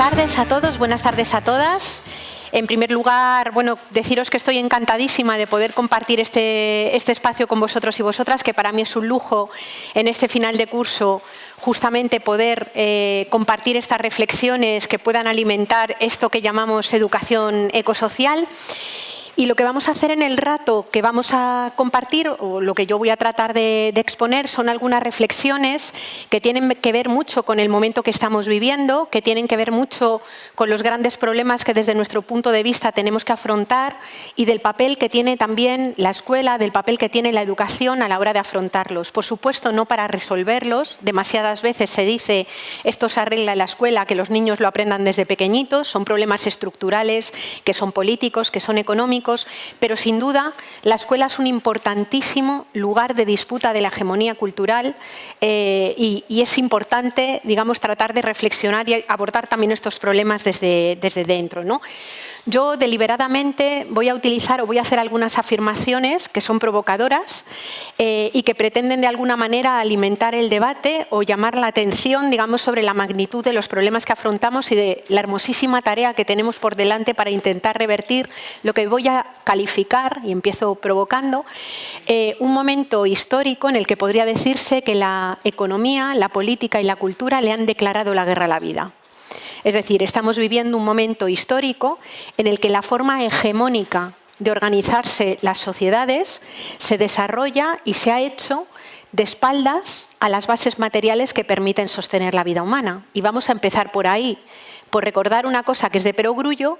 tardes a todos, buenas tardes a todas. En primer lugar, bueno, deciros que estoy encantadísima de poder compartir este, este espacio con vosotros y vosotras, que para mí es un lujo en este final de curso justamente poder eh, compartir estas reflexiones que puedan alimentar esto que llamamos educación ecosocial. Y lo que vamos a hacer en el rato que vamos a compartir, o lo que yo voy a tratar de, exponer, son algunas reflexiones que tienen que ver mucho con el momento que estamos viviendo, que tienen que ver mucho con los grandes problemas que desde nuestro punto de vista tenemos que afrontar y del papel que tiene también la escuela, del papel que tiene la educación a la hora de afrontarlos. Por supuesto, no para resolverlos. Demasiadas veces se dice esto se arregla en la escuela, que los niños lo aprendan desde pequeñitos. Son problemas estructurales, que son políticos, que son económicos pero sin duda la escuela es un importantísimo lugar de disputa de la hegemonía cultural eh, y, es importante, digamos, tratar de reflexionar y abordar también estos problemas desde, desde dentro. ¿no? Yo deliberadamente voy a utilizar o voy a hacer algunas afirmaciones que son provocadoras eh, y que pretenden de alguna manera alimentar el debate o llamar la atención digamos, sobre la magnitud de los problemas que afrontamos y de la hermosísima tarea que tenemos por delante para intentar revertir lo que voy a calificar, y empiezo provocando, eh, un momento histórico en el que podría decirse que la economía, la política y la cultura le han declarado la guerra a la vida. Es decir, estamos viviendo un momento histórico en el que la forma hegemónica de organizarse las sociedades se desarrolla y se ha hecho de espaldas a las bases materiales que permiten sostener la vida humana. Y vamos a empezar por ahí, por recordar una cosa que es de perogrullo,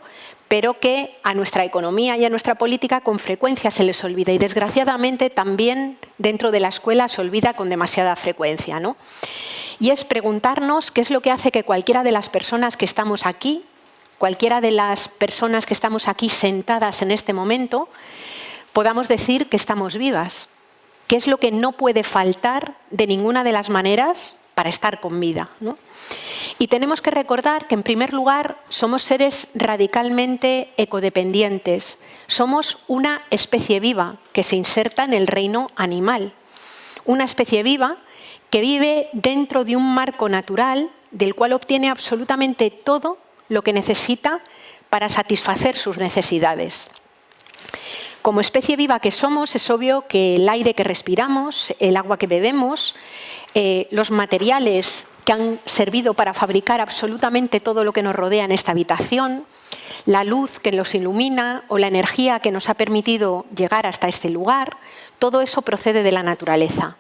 pero que a nuestra economía y a nuestra política con frecuencia se les olvida y desgraciadamente también dentro de la escuela se olvida con demasiada frecuencia. ¿no? Y es preguntarnos qué es lo que hace que cualquiera de las personas que estamos aquí, cualquiera de las personas que estamos aquí sentadas en este momento, podamos decir que estamos vivas. ¿Qué es lo que no puede faltar de ninguna de las maneras para estar con vida? Y tenemos que recordar que, en primer lugar, somos seres radicalmente ecodependientes. Somos una especie viva que se inserta en el reino animal. Una especie viva que vive dentro de un marco natural del cual obtiene absolutamente todo lo que necesita para satisfacer sus necesidades. Como especie viva que somos, es obvio que el aire que respiramos, el agua que bebemos, eh, los materiales que han servido para fabricar absolutamente todo lo que nos rodea en esta habitación, la luz que nos ilumina o la energía que nos ha permitido llegar hasta este lugar, todo eso procede de la naturaleza.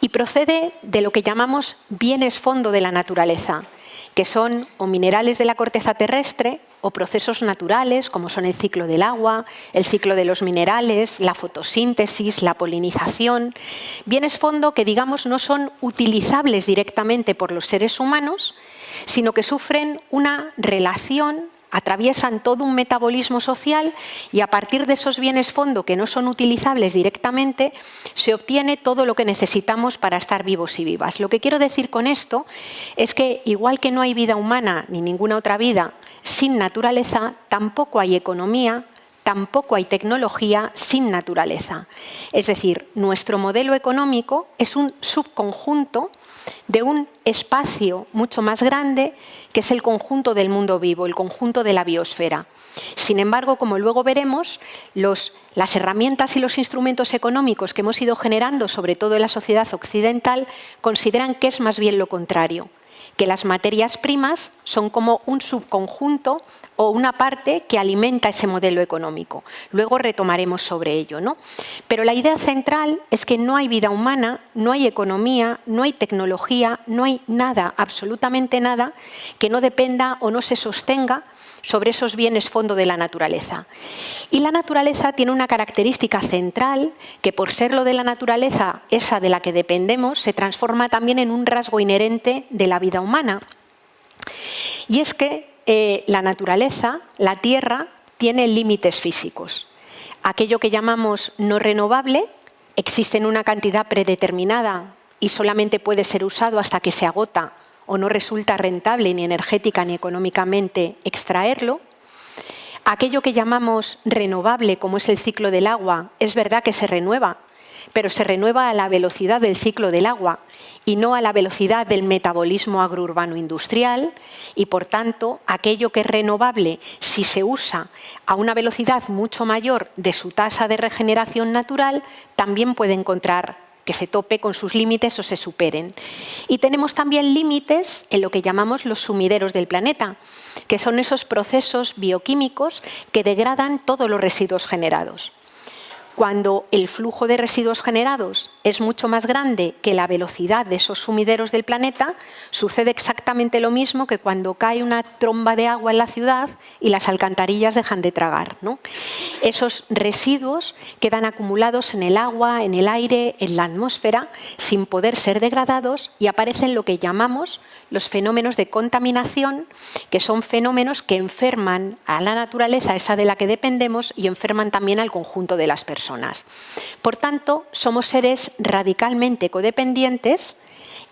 Y procede de lo que llamamos bienes fondo de la naturaleza, que son o minerales de la corteza terrestre o procesos naturales como son el ciclo del agua, el ciclo de los minerales, la fotosíntesis, la polinización, bienes fondo que digamos no son utilizables directamente por los seres humanos, sino que sufren una relación atraviesan todo un metabolismo social y a partir de esos bienes fondo que no son utilizables directamente, se obtiene todo lo que necesitamos para estar vivos y vivas. Lo que quiero decir con esto es que igual que no hay vida humana ni ninguna otra vida sin naturaleza, tampoco hay economía, tampoco hay tecnología sin naturaleza. Es decir, nuestro modelo económico es un subconjunto de un espacio mucho más grande que es el conjunto del mundo vivo, el conjunto de la biosfera. Sin embargo, como luego veremos, las herramientas y los instrumentos económicos que hemos ido generando, sobre todo en la sociedad occidental, consideran que es más bien lo contrario que las materias primas son como un subconjunto o una parte que alimenta ese modelo económico. Luego retomaremos sobre ello. ¿no? Pero la idea central es que no hay vida humana, no hay economía, no hay tecnología, no hay nada, absolutamente nada, que no dependa o no se sostenga sobre esos bienes fondo de la naturaleza. Y la naturaleza tiene una característica central que por ser lo de la naturaleza, esa de la que dependemos, se transforma también en un rasgo inherente de la vida humana. Y es que eh, la naturaleza, la Tierra, tiene límites físicos. Aquello que llamamos no renovable existe en una cantidad predeterminada y solamente puede ser usado hasta que se agota o no resulta rentable ni energética ni económicamente extraerlo. Aquello que llamamos renovable, como es el ciclo del agua, es verdad que se renueva, pero se renueva a la velocidad del ciclo del agua y no a la velocidad del metabolismo agrourbano industrial y, por tanto, aquello que es renovable, si se usa a una velocidad mucho mayor de su tasa de regeneración natural, también puede encontrar que se tope con sus límites o se superen. Y tenemos también límites en lo que llamamos los sumideros del planeta, que son esos procesos bioquímicos que degradan todos los residuos generados. Cuando el flujo de residuos generados es mucho más grande que la velocidad de esos sumideros del planeta, sucede exactamente lo mismo que cuando cae una tromba de agua en la ciudad y las alcantarillas dejan de tragar. Esos residuos quedan acumulados en el agua, en el aire, en la atmósfera, sin poder ser degradados y aparecen lo que llamamos los fenómenos de contaminación, que son fenómenos que enferman a la naturaleza, esa de la que dependemos, y enferman también al conjunto de las personas. Por tanto, somos seres radicalmente codependientes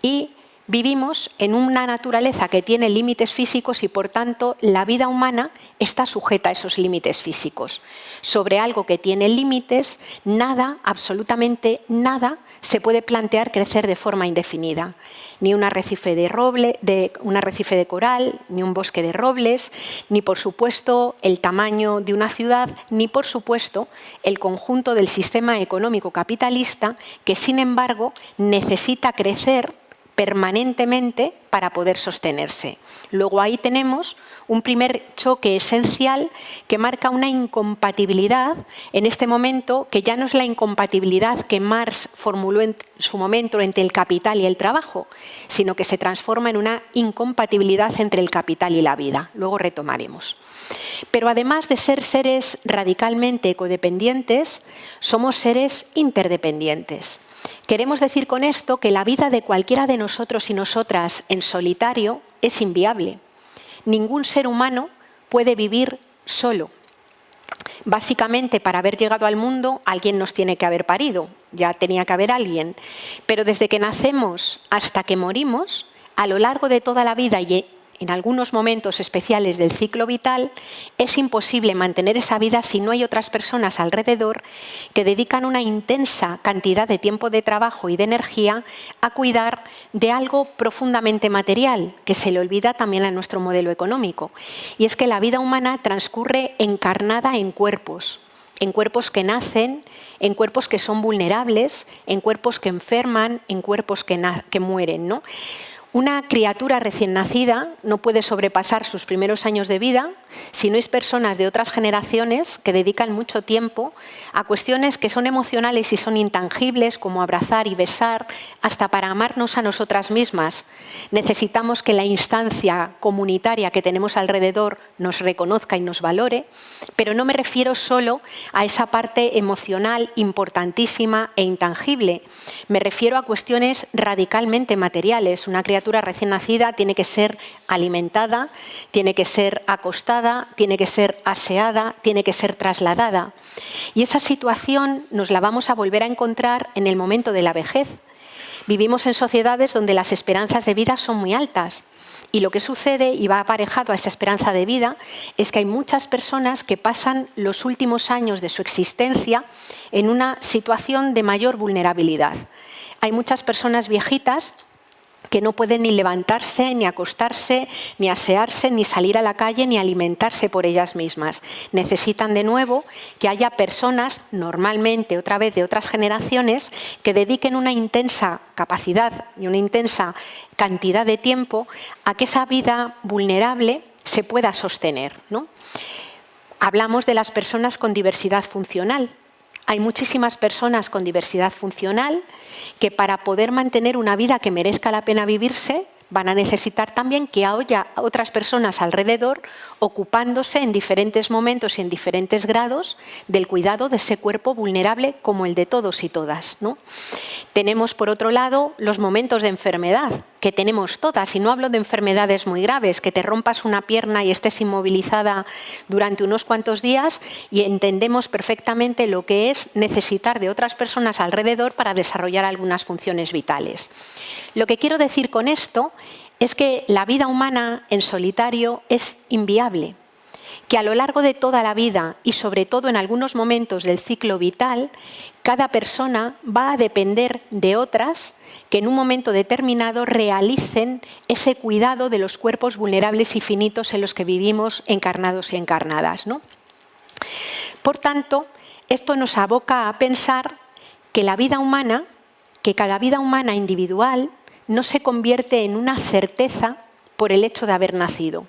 y Vivimos en una naturaleza que tiene límites físicos y, por tanto, la vida humana está sujeta a esos límites físicos. Sobre algo que tiene límites, nada, absolutamente nada, se puede plantear crecer de forma indefinida. Ni un arrecife de, roble, de, un arrecife de coral, ni un bosque de robles, ni, por supuesto, el tamaño de una ciudad, ni, por supuesto, el conjunto del sistema económico capitalista que, sin embargo, necesita crecer permanentemente para poder sostenerse. Luego ahí tenemos un primer choque esencial que marca una incompatibilidad en este momento, que ya no es la incompatibilidad que Marx formuló en su momento entre el capital y el trabajo, sino que se transforma en una incompatibilidad entre el capital y la vida. Luego retomaremos. Pero además de ser seres radicalmente codependientes, somos seres interdependientes. Queremos decir con esto que la vida de cualquiera de nosotros y nosotras en solitario es inviable. Ningún ser humano puede vivir solo. Básicamente, para haber llegado al mundo, alguien nos tiene que haber parido, ya tenía que haber alguien. Pero desde que nacemos hasta que morimos, a lo largo de toda la vida y en algunos momentos especiales del ciclo vital, es imposible mantener esa vida si no hay otras personas alrededor que dedican una intensa cantidad de tiempo de trabajo y de energía a cuidar de algo profundamente material, que se le olvida también a nuestro modelo económico. Y es que la vida humana transcurre encarnada en cuerpos, en cuerpos que nacen, en cuerpos que son vulnerables, en cuerpos que enferman, en cuerpos que, mueren. ¿no? Una criatura recién nacida no puede sobrepasar sus primeros años de vida si no es personas de otras generaciones que dedican mucho tiempo a cuestiones que son emocionales y son intangibles, como abrazar y besar, hasta para amarnos a nosotras mismas. Necesitamos que la instancia comunitaria que tenemos alrededor nos reconozca y nos valore, pero no me refiero solo a esa parte emocional importantísima e intangible. Me refiero a cuestiones radicalmente materiales. Una recién nacida tiene que ser alimentada, tiene que ser acostada, tiene que ser aseada, tiene que ser trasladada. Y esa situación nos la vamos a volver a encontrar en el momento de la vejez. Vivimos en sociedades donde las esperanzas de vida son muy altas. Y lo que sucede, y va aparejado a esa esperanza de vida, es que hay muchas personas que pasan los últimos años de su existencia en una situación de mayor vulnerabilidad. Hay muchas personas viejitas que no pueden ni levantarse, ni acostarse, ni asearse, ni salir a la calle, ni alimentarse por ellas mismas. Necesitan de nuevo que haya personas, normalmente otra vez de otras generaciones, que dediquen una intensa capacidad y una intensa cantidad de tiempo a que esa vida vulnerable se pueda sostener. ¿no? Hablamos de las personas con diversidad funcional, hay muchísimas personas con diversidad funcional que para poder mantener una vida que merezca la pena vivirse van a necesitar también que haya otras personas alrededor ocupándose en diferentes momentos y en diferentes grados del cuidado de ese cuerpo vulnerable como el de todos y todas. ¿no? Tenemos, por otro lado, los momentos de enfermedad, que tenemos todas, y no hablo de enfermedades muy graves, que te rompas una pierna y estés inmovilizada durante unos cuantos días y entendemos perfectamente lo que es necesitar de otras personas alrededor para desarrollar algunas funciones vitales. Lo que quiero decir con esto es que la vida humana en solitario es inviable. Que a lo largo de toda la vida y sobre todo en algunos momentos del ciclo vital, cada persona va a depender de otras que en un momento determinado realicen ese cuidado de los cuerpos vulnerables y finitos en los que vivimos encarnados y encarnadas. Por tanto, esto nos aboca a pensar que la vida humana, que cada vida humana individual no se convierte en una certeza por el hecho de haber nacido.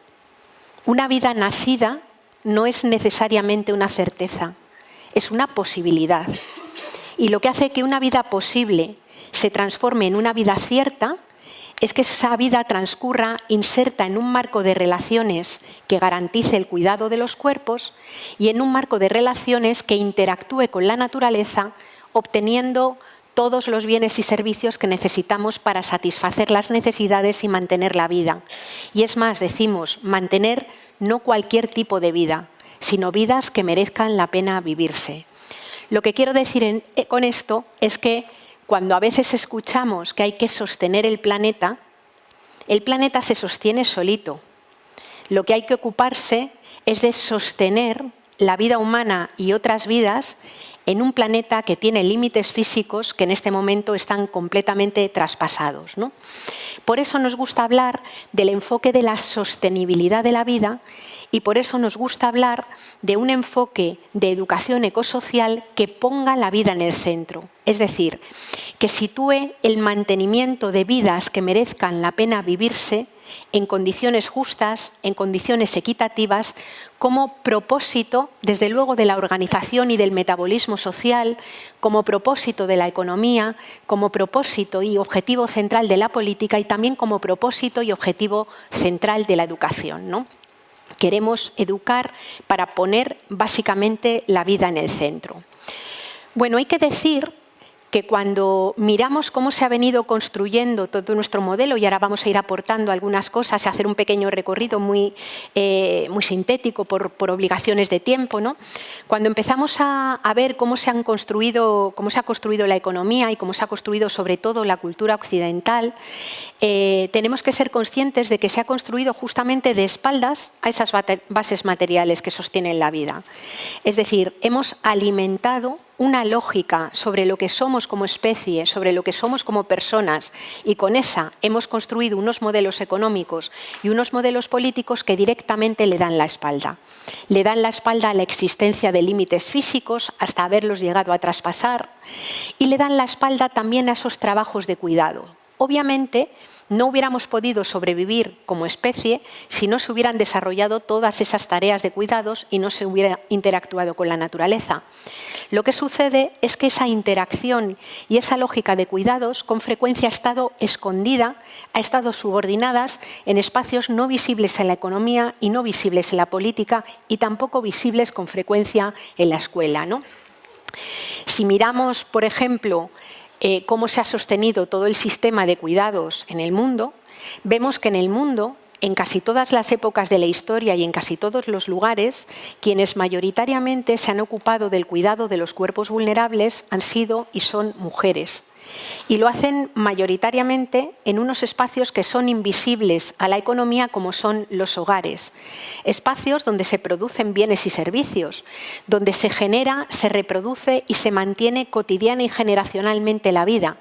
Una vida nacida no es necesariamente una certeza, es una posibilidad. Y lo que hace que una vida posible se transforme en una vida cierta es que esa vida transcurra inserta en un marco de relaciones que garantice el cuidado de los cuerpos y en un marco de relaciones que interactúe con la naturaleza obteniendo todos los bienes y servicios que necesitamos para satisfacer las necesidades y mantener la vida. Y es más, decimos, mantener no cualquier tipo de vida, sino vidas que merezcan la pena vivirse. Lo que quiero decir eh, con esto es que cuando a veces escuchamos que hay que sostener el planeta, el planeta se sostiene solito. Lo que hay que ocuparse es de sostener la vida humana y otras vidas en un planeta que tiene límites físicos que en este momento están completamente traspasados. Por eso nos gusta hablar del enfoque de la sostenibilidad de la vida y por eso nos gusta hablar de un enfoque de educación ecosocial que ponga la vida en el centro. Es decir, que sitúe el mantenimiento de vidas que merezcan la pena vivirse en condiciones justas, en condiciones equitativas, como propósito, desde luego, de la organización y del metabolismo social, como propósito de la economía, como propósito y objetivo central de la política y también como propósito y objetivo central de la educación. ¿no? Queremos educar para poner básicamente la vida en el centro. Bueno, hay que decir que cuando miramos cómo se ha venido construyendo todo nuestro modelo, y ahora vamos a ir aportando algunas cosas y hacer un pequeño recorrido muy, eh, muy sintético por, obligaciones de tiempo, ¿no? cuando empezamos a, ver cómo se, han construido, cómo se ha construido la economía y cómo se ha construido sobre todo la cultura occidental, eh, tenemos que ser conscientes de que se ha construido justamente de espaldas a esas bases materiales que sostienen la vida. Es decir, hemos alimentado una lógica sobre lo que somos como especie, sobre lo que somos como personas y con esa hemos construido unos modelos económicos y unos modelos políticos que directamente le dan la espalda. Le dan la espalda a la existencia de límites físicos hasta haberlos llegado a traspasar y le dan la espalda también a esos trabajos de cuidado. Obviamente, no hubiéramos podido sobrevivir como especie si no se hubieran desarrollado todas esas tareas de cuidados y no se hubiera interactuado con la naturaleza. Lo que sucede es que esa interacción y esa lógica de cuidados con frecuencia ha estado escondida, ha estado subordinadas en espacios no visibles en la economía y no visibles en la política y tampoco visibles con frecuencia en la escuela. ¿no? Si miramos, por ejemplo, eh, cómo se ha sostenido todo el sistema de cuidados en el mundo, vemos que en el mundo, en casi todas las épocas de la historia y en casi todos los lugares, quienes mayoritariamente se han ocupado del cuidado de los cuerpos vulnerables han sido y son mujeres. Y lo hacen mayoritariamente en unos espacios que son invisibles a la economía como son los hogares. Espacios donde se producen bienes y servicios, donde se genera, se reproduce y se mantiene cotidiana y generacionalmente la vida.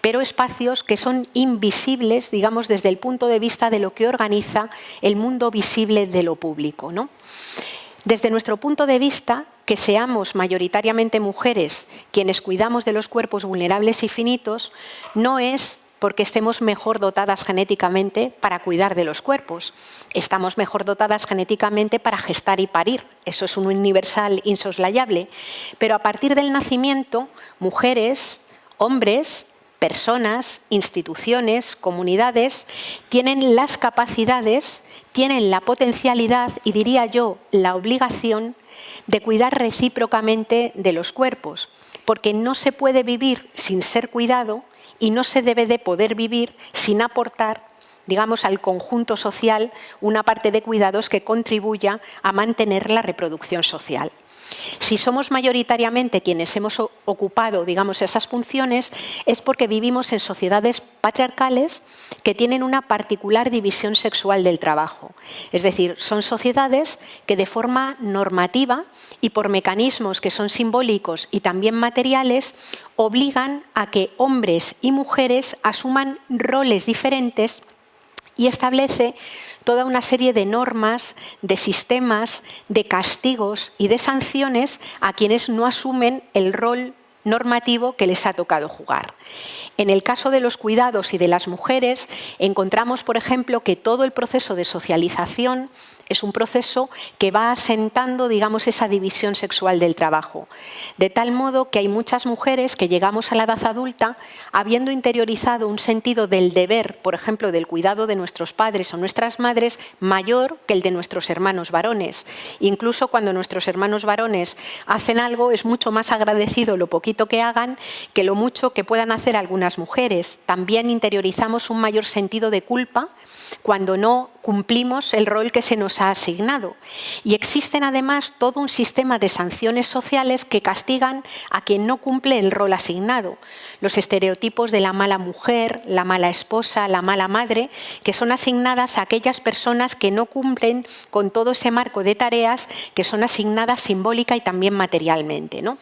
Pero espacios que son invisibles, digamos, desde el punto de vista de lo que organiza el mundo visible de lo público. ¿no? Desde nuestro punto de vista, que seamos mayoritariamente mujeres quienes cuidamos de los cuerpos vulnerables y finitos, no es porque estemos mejor dotadas genéticamente para cuidar de los cuerpos. Estamos mejor dotadas genéticamente para gestar y parir. Eso es un universal insoslayable. Pero a partir del nacimiento, mujeres, hombres, personas, instituciones, comunidades, tienen las capacidades tienen la potencialidad y diría yo la obligación de cuidar recíprocamente de los cuerpos, porque no se puede vivir sin ser cuidado y no se debe de poder vivir sin aportar digamos, al conjunto social una parte de cuidados que contribuya a mantener la reproducción social. Si somos mayoritariamente quienes hemos ocupado digamos, esas funciones, es porque vivimos en sociedades patriarcales que tienen una particular división sexual del trabajo. Es decir, son sociedades que de forma normativa y por mecanismos que son simbólicos y también materiales, obligan a que hombres y mujeres asuman roles diferentes y establece toda una serie de normas, de sistemas, de castigos y de sanciones a quienes no asumen el rol normativo que les ha tocado jugar. En el caso de los cuidados y de las mujeres, encontramos, por ejemplo, que todo el proceso de socialización es un proceso que va asentando, digamos, esa división sexual del trabajo. De tal modo que hay muchas mujeres que llegamos a la edad adulta habiendo interiorizado un sentido del deber, por ejemplo, del cuidado de nuestros padres o nuestras madres, mayor que el de nuestros hermanos varones. Incluso cuando nuestros hermanos varones hacen algo, es mucho más agradecido lo poquito que hagan que lo mucho que puedan hacer algunas mujeres. También interiorizamos un mayor sentido de culpa cuando no cumplimos el rol que se nos ha asignado. Y existen además todo un sistema de sanciones sociales que castigan a quien no cumple el rol asignado. Los estereotipos de la mala mujer, la mala esposa, la mala madre, que son asignadas a aquellas personas que no cumplen con todo ese marco de tareas que son asignadas simbólica y también materialmente. ¿no?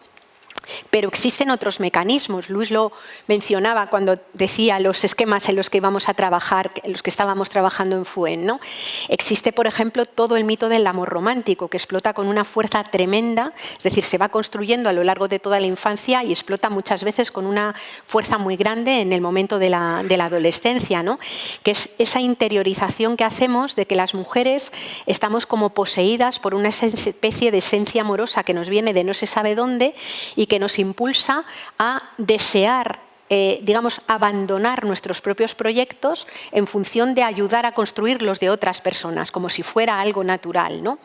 Pero existen otros mecanismos. Luis lo mencionaba cuando decía los esquemas en los que íbamos a trabajar, los que estábamos trabajando en FUEN. ¿no? Existe, por ejemplo, todo el mito del amor romántico, que explota con una fuerza tremenda, es decir, se va construyendo a lo largo de toda la infancia y explota muchas veces con una fuerza muy grande en el momento de la, de la adolescencia, ¿no? que es esa interiorización que hacemos de que las mujeres estamos como poseídas por una especie de esencia amorosa que nos viene de no se sabe dónde y que nos impulsa a desear eh, digamos, abandonar nuestros propios proyectos en función de ayudar a construir los de otras personas, como si fuera algo natural. ¿no?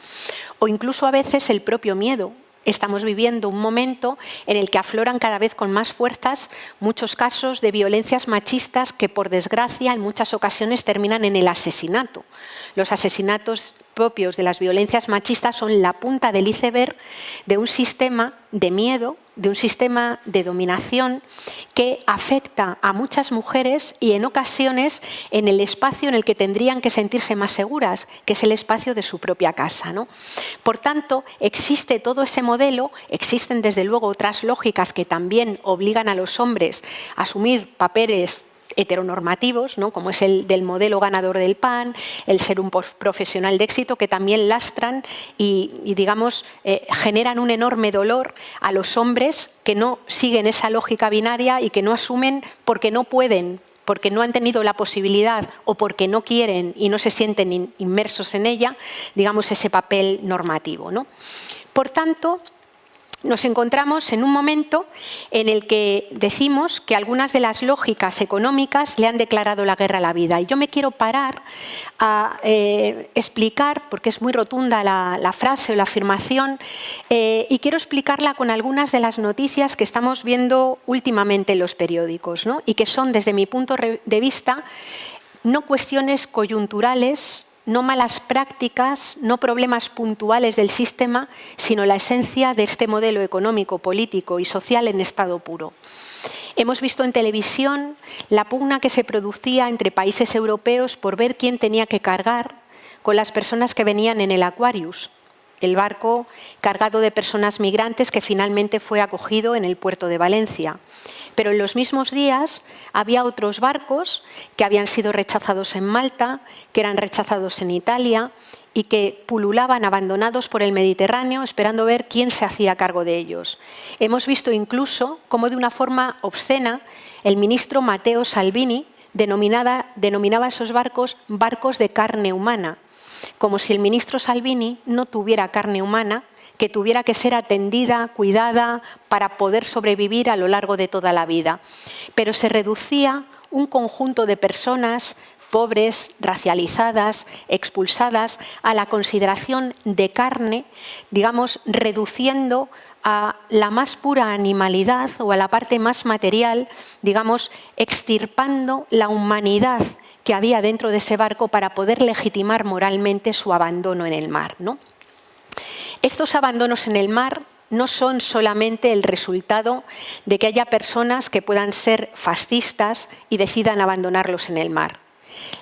O incluso a veces el propio miedo. Estamos viviendo un momento en el que afloran cada vez con más fuerzas muchos casos de violencias machistas que, por desgracia, en muchas ocasiones terminan en el asesinato. Los asesinatos propios de las violencias machistas son la punta del iceberg de un sistema de miedo, de un sistema de dominación que afecta a muchas mujeres y en ocasiones en el espacio en el que tendrían que sentirse más seguras, que es el espacio de su propia casa. ¿no? Por tanto, existe todo ese modelo, existen desde luego otras lógicas que también obligan a los hombres a asumir papeles heteronormativos, ¿no? como es el del modelo ganador del PAN, el ser un profesional de éxito, que también lastran y, digamos, eh, generan un enorme dolor a los hombres que no siguen esa lógica binaria y que no asumen porque no pueden porque no han tenido la posibilidad o porque no quieren y no se sienten inmersos en ella, digamos, ese papel normativo. ¿no? Por tanto, nos encontramos en un momento en el que decimos que algunas de las lógicas económicas le han declarado la guerra a la vida. Y yo me quiero parar a eh, explicar, porque es muy rotunda la, frase o la afirmación, eh, y quiero explicarla con algunas de las noticias que estamos viendo últimamente en los periódicos, y que son, desde mi punto de vista, no cuestiones coyunturales no malas prácticas, no problemas puntuales del sistema, sino la esencia de este modelo económico, político y social en estado puro. Hemos visto en televisión la pugna que se producía entre países europeos por ver quién tenía que cargar con las personas que venían en el Aquarius, el barco cargado de personas migrantes que finalmente fue acogido en el puerto de Valencia. Pero en los mismos días había otros barcos que habían sido rechazados en Malta, que eran rechazados en Italia y que pululaban abandonados por el Mediterráneo esperando ver quién se hacía cargo de ellos. Hemos visto incluso cómo de una forma obscena el ministro Matteo Salvini denominaba a esos barcos barcos de carne humana, como si el ministro Salvini no tuviera carne humana que tuviera que ser atendida, cuidada, para poder sobrevivir a lo largo de toda la vida. Pero se reducía un conjunto de personas pobres, racializadas, expulsadas, a la consideración de carne, digamos, reduciendo a la más pura animalidad o a la parte más material, digamos, extirpando la humanidad que había dentro de ese barco para poder legitimar moralmente su abandono en el mar. ¿no? Estos abandonos en el mar no son solamente el resultado de que haya personas que puedan ser fascistas y decidan abandonarlos en el mar.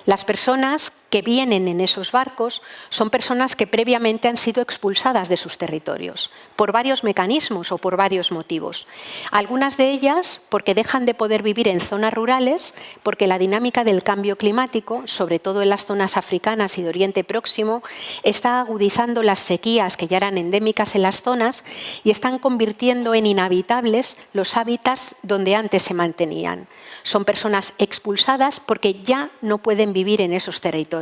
Las personas que vienen en esos barcos son personas que previamente han sido expulsadas de sus territorios, por varios mecanismos o por varios motivos. Algunas de ellas porque dejan de poder vivir en zonas rurales, porque la dinámica del cambio climático, sobre todo en las zonas africanas y de Oriente Próximo, está agudizando las sequías que ya eran endémicas en las zonas y están convirtiendo en inhabitables los hábitats donde antes se mantenían. Son personas expulsadas porque ya no pueden vivir en esos territorios.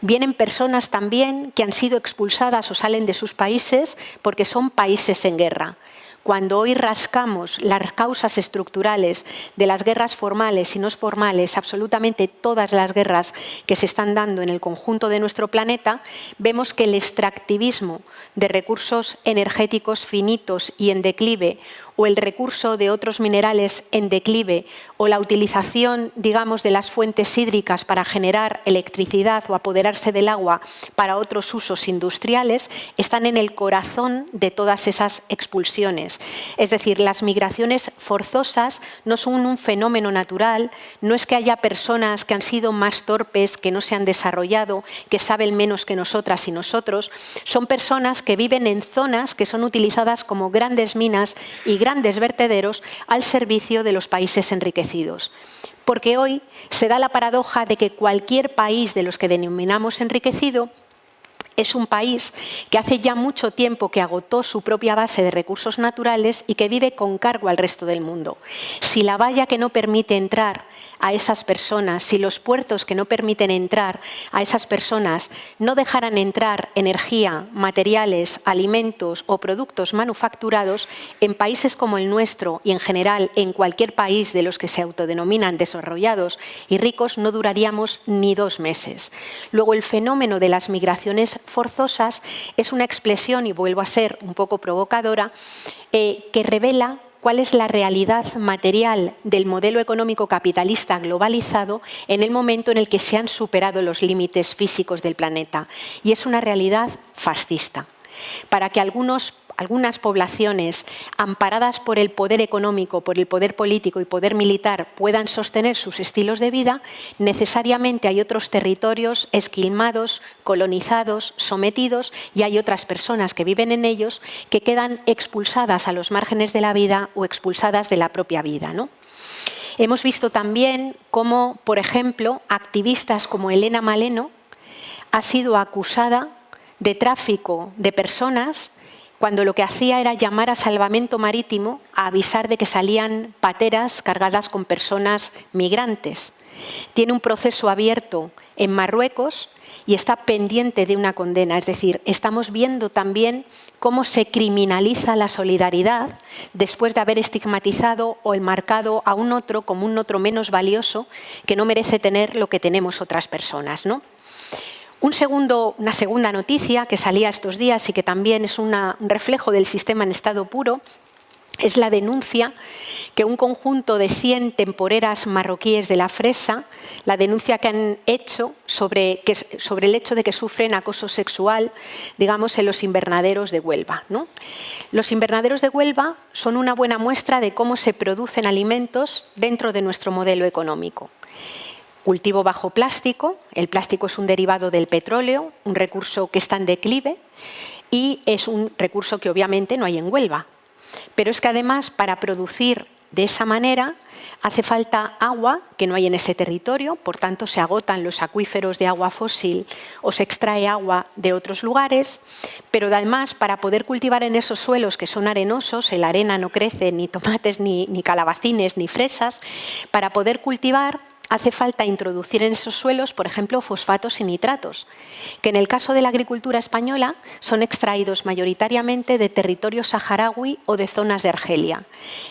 Vienen personas también que han sido expulsadas o salen de sus países porque son países en guerra. Cuando hoy rascamos las causas estructurales de las guerras formales y no formales, absolutamente todas las guerras que se están dando en el conjunto de nuestro planeta, vemos que el extractivismo de recursos energéticos finitos y en declive o el recurso de otros minerales en declive o la utilización, digamos, de las fuentes hídricas para generar electricidad o apoderarse del agua para otros usos industriales, están en el corazón de todas esas expulsiones. Es decir, las migraciones forzosas no son un fenómeno natural, no es que haya personas que han sido más torpes, que no se han desarrollado, que saben menos que nosotras y nosotros, son personas que viven en zonas que son utilizadas como grandes minas y grandes vertederos al servicio de los países enriquecidos. Porque hoy se da la paradoja de que cualquier país de los que denominamos enriquecido es un país que hace ya mucho tiempo que agotó su propia base de recursos naturales y que vive con cargo al resto del mundo. Si la valla que no permite entrar a esas personas, si los puertos que no permiten entrar a esas personas no dejaran entrar energía, materiales, alimentos o productos manufacturados, en países como el nuestro y en general en cualquier país de los que se autodenominan desarrollados y ricos no duraríamos ni dos meses. Luego el fenómeno de las migraciones forzosas es una expresión, y vuelvo a ser un poco provocadora, eh, que revela cuál es la realidad material del modelo económico capitalista globalizado en el momento en el que se han superado los límites físicos del planeta. Y es una realidad fascista. Para que algunos algunas poblaciones amparadas por el poder económico, por el poder político y poder militar puedan sostener sus estilos de vida, necesariamente hay otros territorios esquilmados, colonizados, sometidos y hay otras personas que viven en ellos que quedan expulsadas a los márgenes de la vida o expulsadas de la propia vida. ¿no? Hemos visto también cómo, por ejemplo, activistas como Elena Maleno ha sido acusada de tráfico de personas cuando lo que hacía era llamar a salvamento marítimo a avisar de que salían pateras cargadas con personas migrantes. Tiene un proceso abierto en Marruecos y está pendiente de una condena. Es decir, estamos viendo también cómo se criminaliza la solidaridad después de haber estigmatizado o enmarcado a un otro como un otro menos valioso que no merece tener lo que tenemos otras personas. ¿no? Una segunda noticia que salía estos días y que también es un reflejo del sistema en estado puro es la denuncia que un conjunto de 100 temporeras marroquíes de la fresa, la denuncia que han hecho sobre, sobre el hecho de que sufren acoso sexual, digamos, en los invernaderos de Huelva. ¿no? Los invernaderos de Huelva son una buena muestra de cómo se producen alimentos dentro de nuestro modelo económico. Cultivo bajo plástico, el plástico es un derivado del petróleo, un recurso que está en declive y es un recurso que obviamente no hay en Huelva. Pero es que además para producir de esa manera hace falta agua que no hay en ese territorio, por tanto se agotan los acuíferos de agua fósil o se extrae agua de otros lugares, pero además para poder cultivar en esos suelos que son arenosos, en la arena no crece ni tomates, ni, ni calabacines, ni fresas, para poder cultivar hace falta introducir en esos suelos, por ejemplo, fosfatos y nitratos, que en el caso de la agricultura española son extraídos mayoritariamente de territorio saharaui o de zonas de Argelia.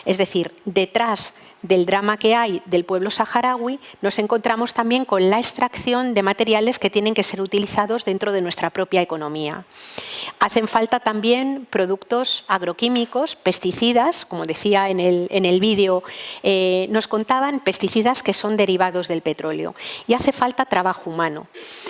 Es decir, detrás del drama que hay del pueblo saharaui, nos encontramos también con la extracción de materiales que tienen que ser utilizados dentro de nuestra propia economía. Hacen falta también productos agroquímicos, pesticidas, como decía en el, en el vídeo, eh, nos contaban pesticidas que son derivados del petróleo. Y hace falta trabajo humano.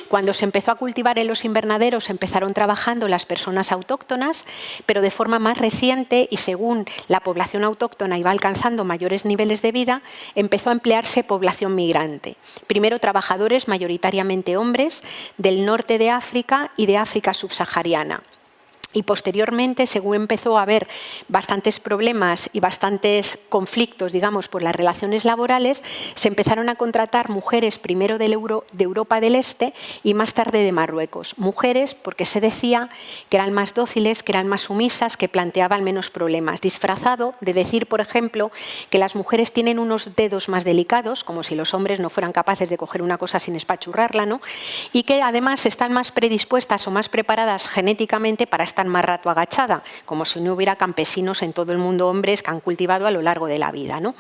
Cuando se empezó a cultivar en los invernaderos empezaron trabajando las personas autóctonas, pero de forma más reciente y según la población autóctona iba alcanzando mayores niveles de vida, empezó a emplearse población migrante. Primero trabajadores, mayoritariamente hombres, del norte de África y de África subsahariana. Y posteriormente, según empezó a haber bastantes problemas y bastantes conflictos, digamos, por las relaciones laborales, se empezaron a contratar mujeres primero de Europa del Este y más tarde de Marruecos. Mujeres porque se decía que eran más dóciles, que eran más sumisas, que planteaban menos problemas. Disfrazado de decir, por ejemplo, que las mujeres tienen unos dedos más delicados, como si los hombres no fueran capaces de coger una cosa sin espachurrarla, ¿no? y que además están más predispuestas o más preparadas genéticamente para estar más rato agachada, como si no hubiera campesinos en todo el mundo, hombres que han cultivado a lo largo de la vida. ¿no?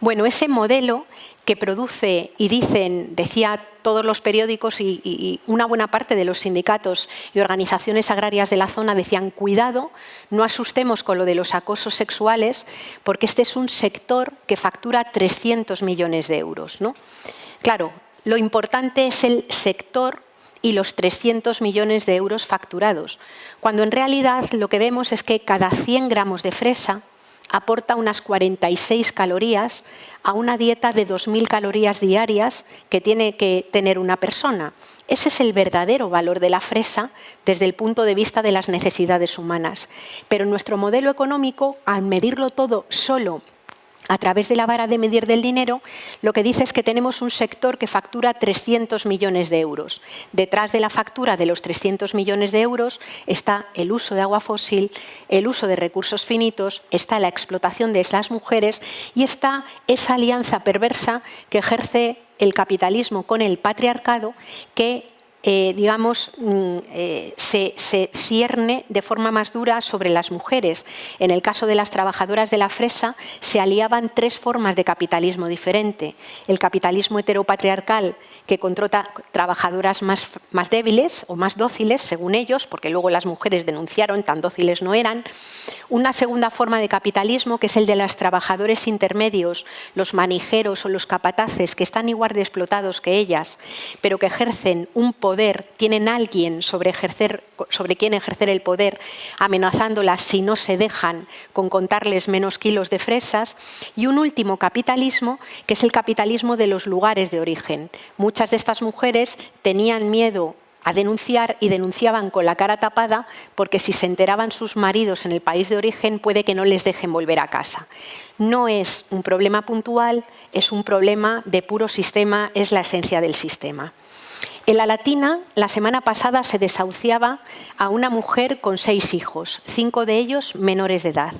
Bueno, ese modelo que produce y dicen, decía todos los periódicos y, una buena parte de los sindicatos y organizaciones agrarias de la zona decían cuidado, no asustemos con lo de los acosos sexuales porque este es un sector que factura 300 millones de euros. ¿no? Claro, lo importante es el sector y los 300 millones de euros facturados, cuando en realidad lo que vemos es que cada 100 gramos de fresa aporta unas 46 calorías a una dieta de 2.000 calorías diarias que tiene que tener una persona. Ese es el verdadero valor de la fresa desde el punto de vista de las necesidades humanas. Pero nuestro modelo económico, al medirlo todo solo a través de la vara de medir del dinero, lo que dice es que tenemos un sector que factura 300 millones de euros. Detrás de la factura de los 300 millones de euros está el uso de agua fósil, el uso de recursos finitos, está la explotación de esas mujeres y está esa alianza perversa que ejerce el capitalismo con el patriarcado que eh, digamos, mm, eh, se, cierne de forma más dura sobre las mujeres. En el caso de las trabajadoras de la fresa se aliaban tres formas de capitalismo diferente. El capitalismo heteropatriarcal que controla trabajadoras más, más débiles o más dóciles, según ellos, porque luego las mujeres denunciaron, tan dóciles no eran. Una segunda forma de capitalismo que es el de los trabajadores intermedios, los manijeros o los capataces que están igual de explotados que ellas, pero que ejercen un poder tienen alguien sobre, ejercer, sobre quien ejercer el poder, amenazándolas si no se dejan con contarles menos kilos de fresas. Y un último capitalismo, que es el capitalismo de los lugares de origen. Muchas de estas mujeres tenían miedo a denunciar y denunciaban con la cara tapada porque si se enteraban sus maridos en el país de origen puede que no les dejen volver a casa. No es un problema puntual, es un problema de puro sistema, es la esencia del sistema. En la Latina, la semana pasada se desahuciaba a una mujer con seis hijos, cinco de ellos menores de edad.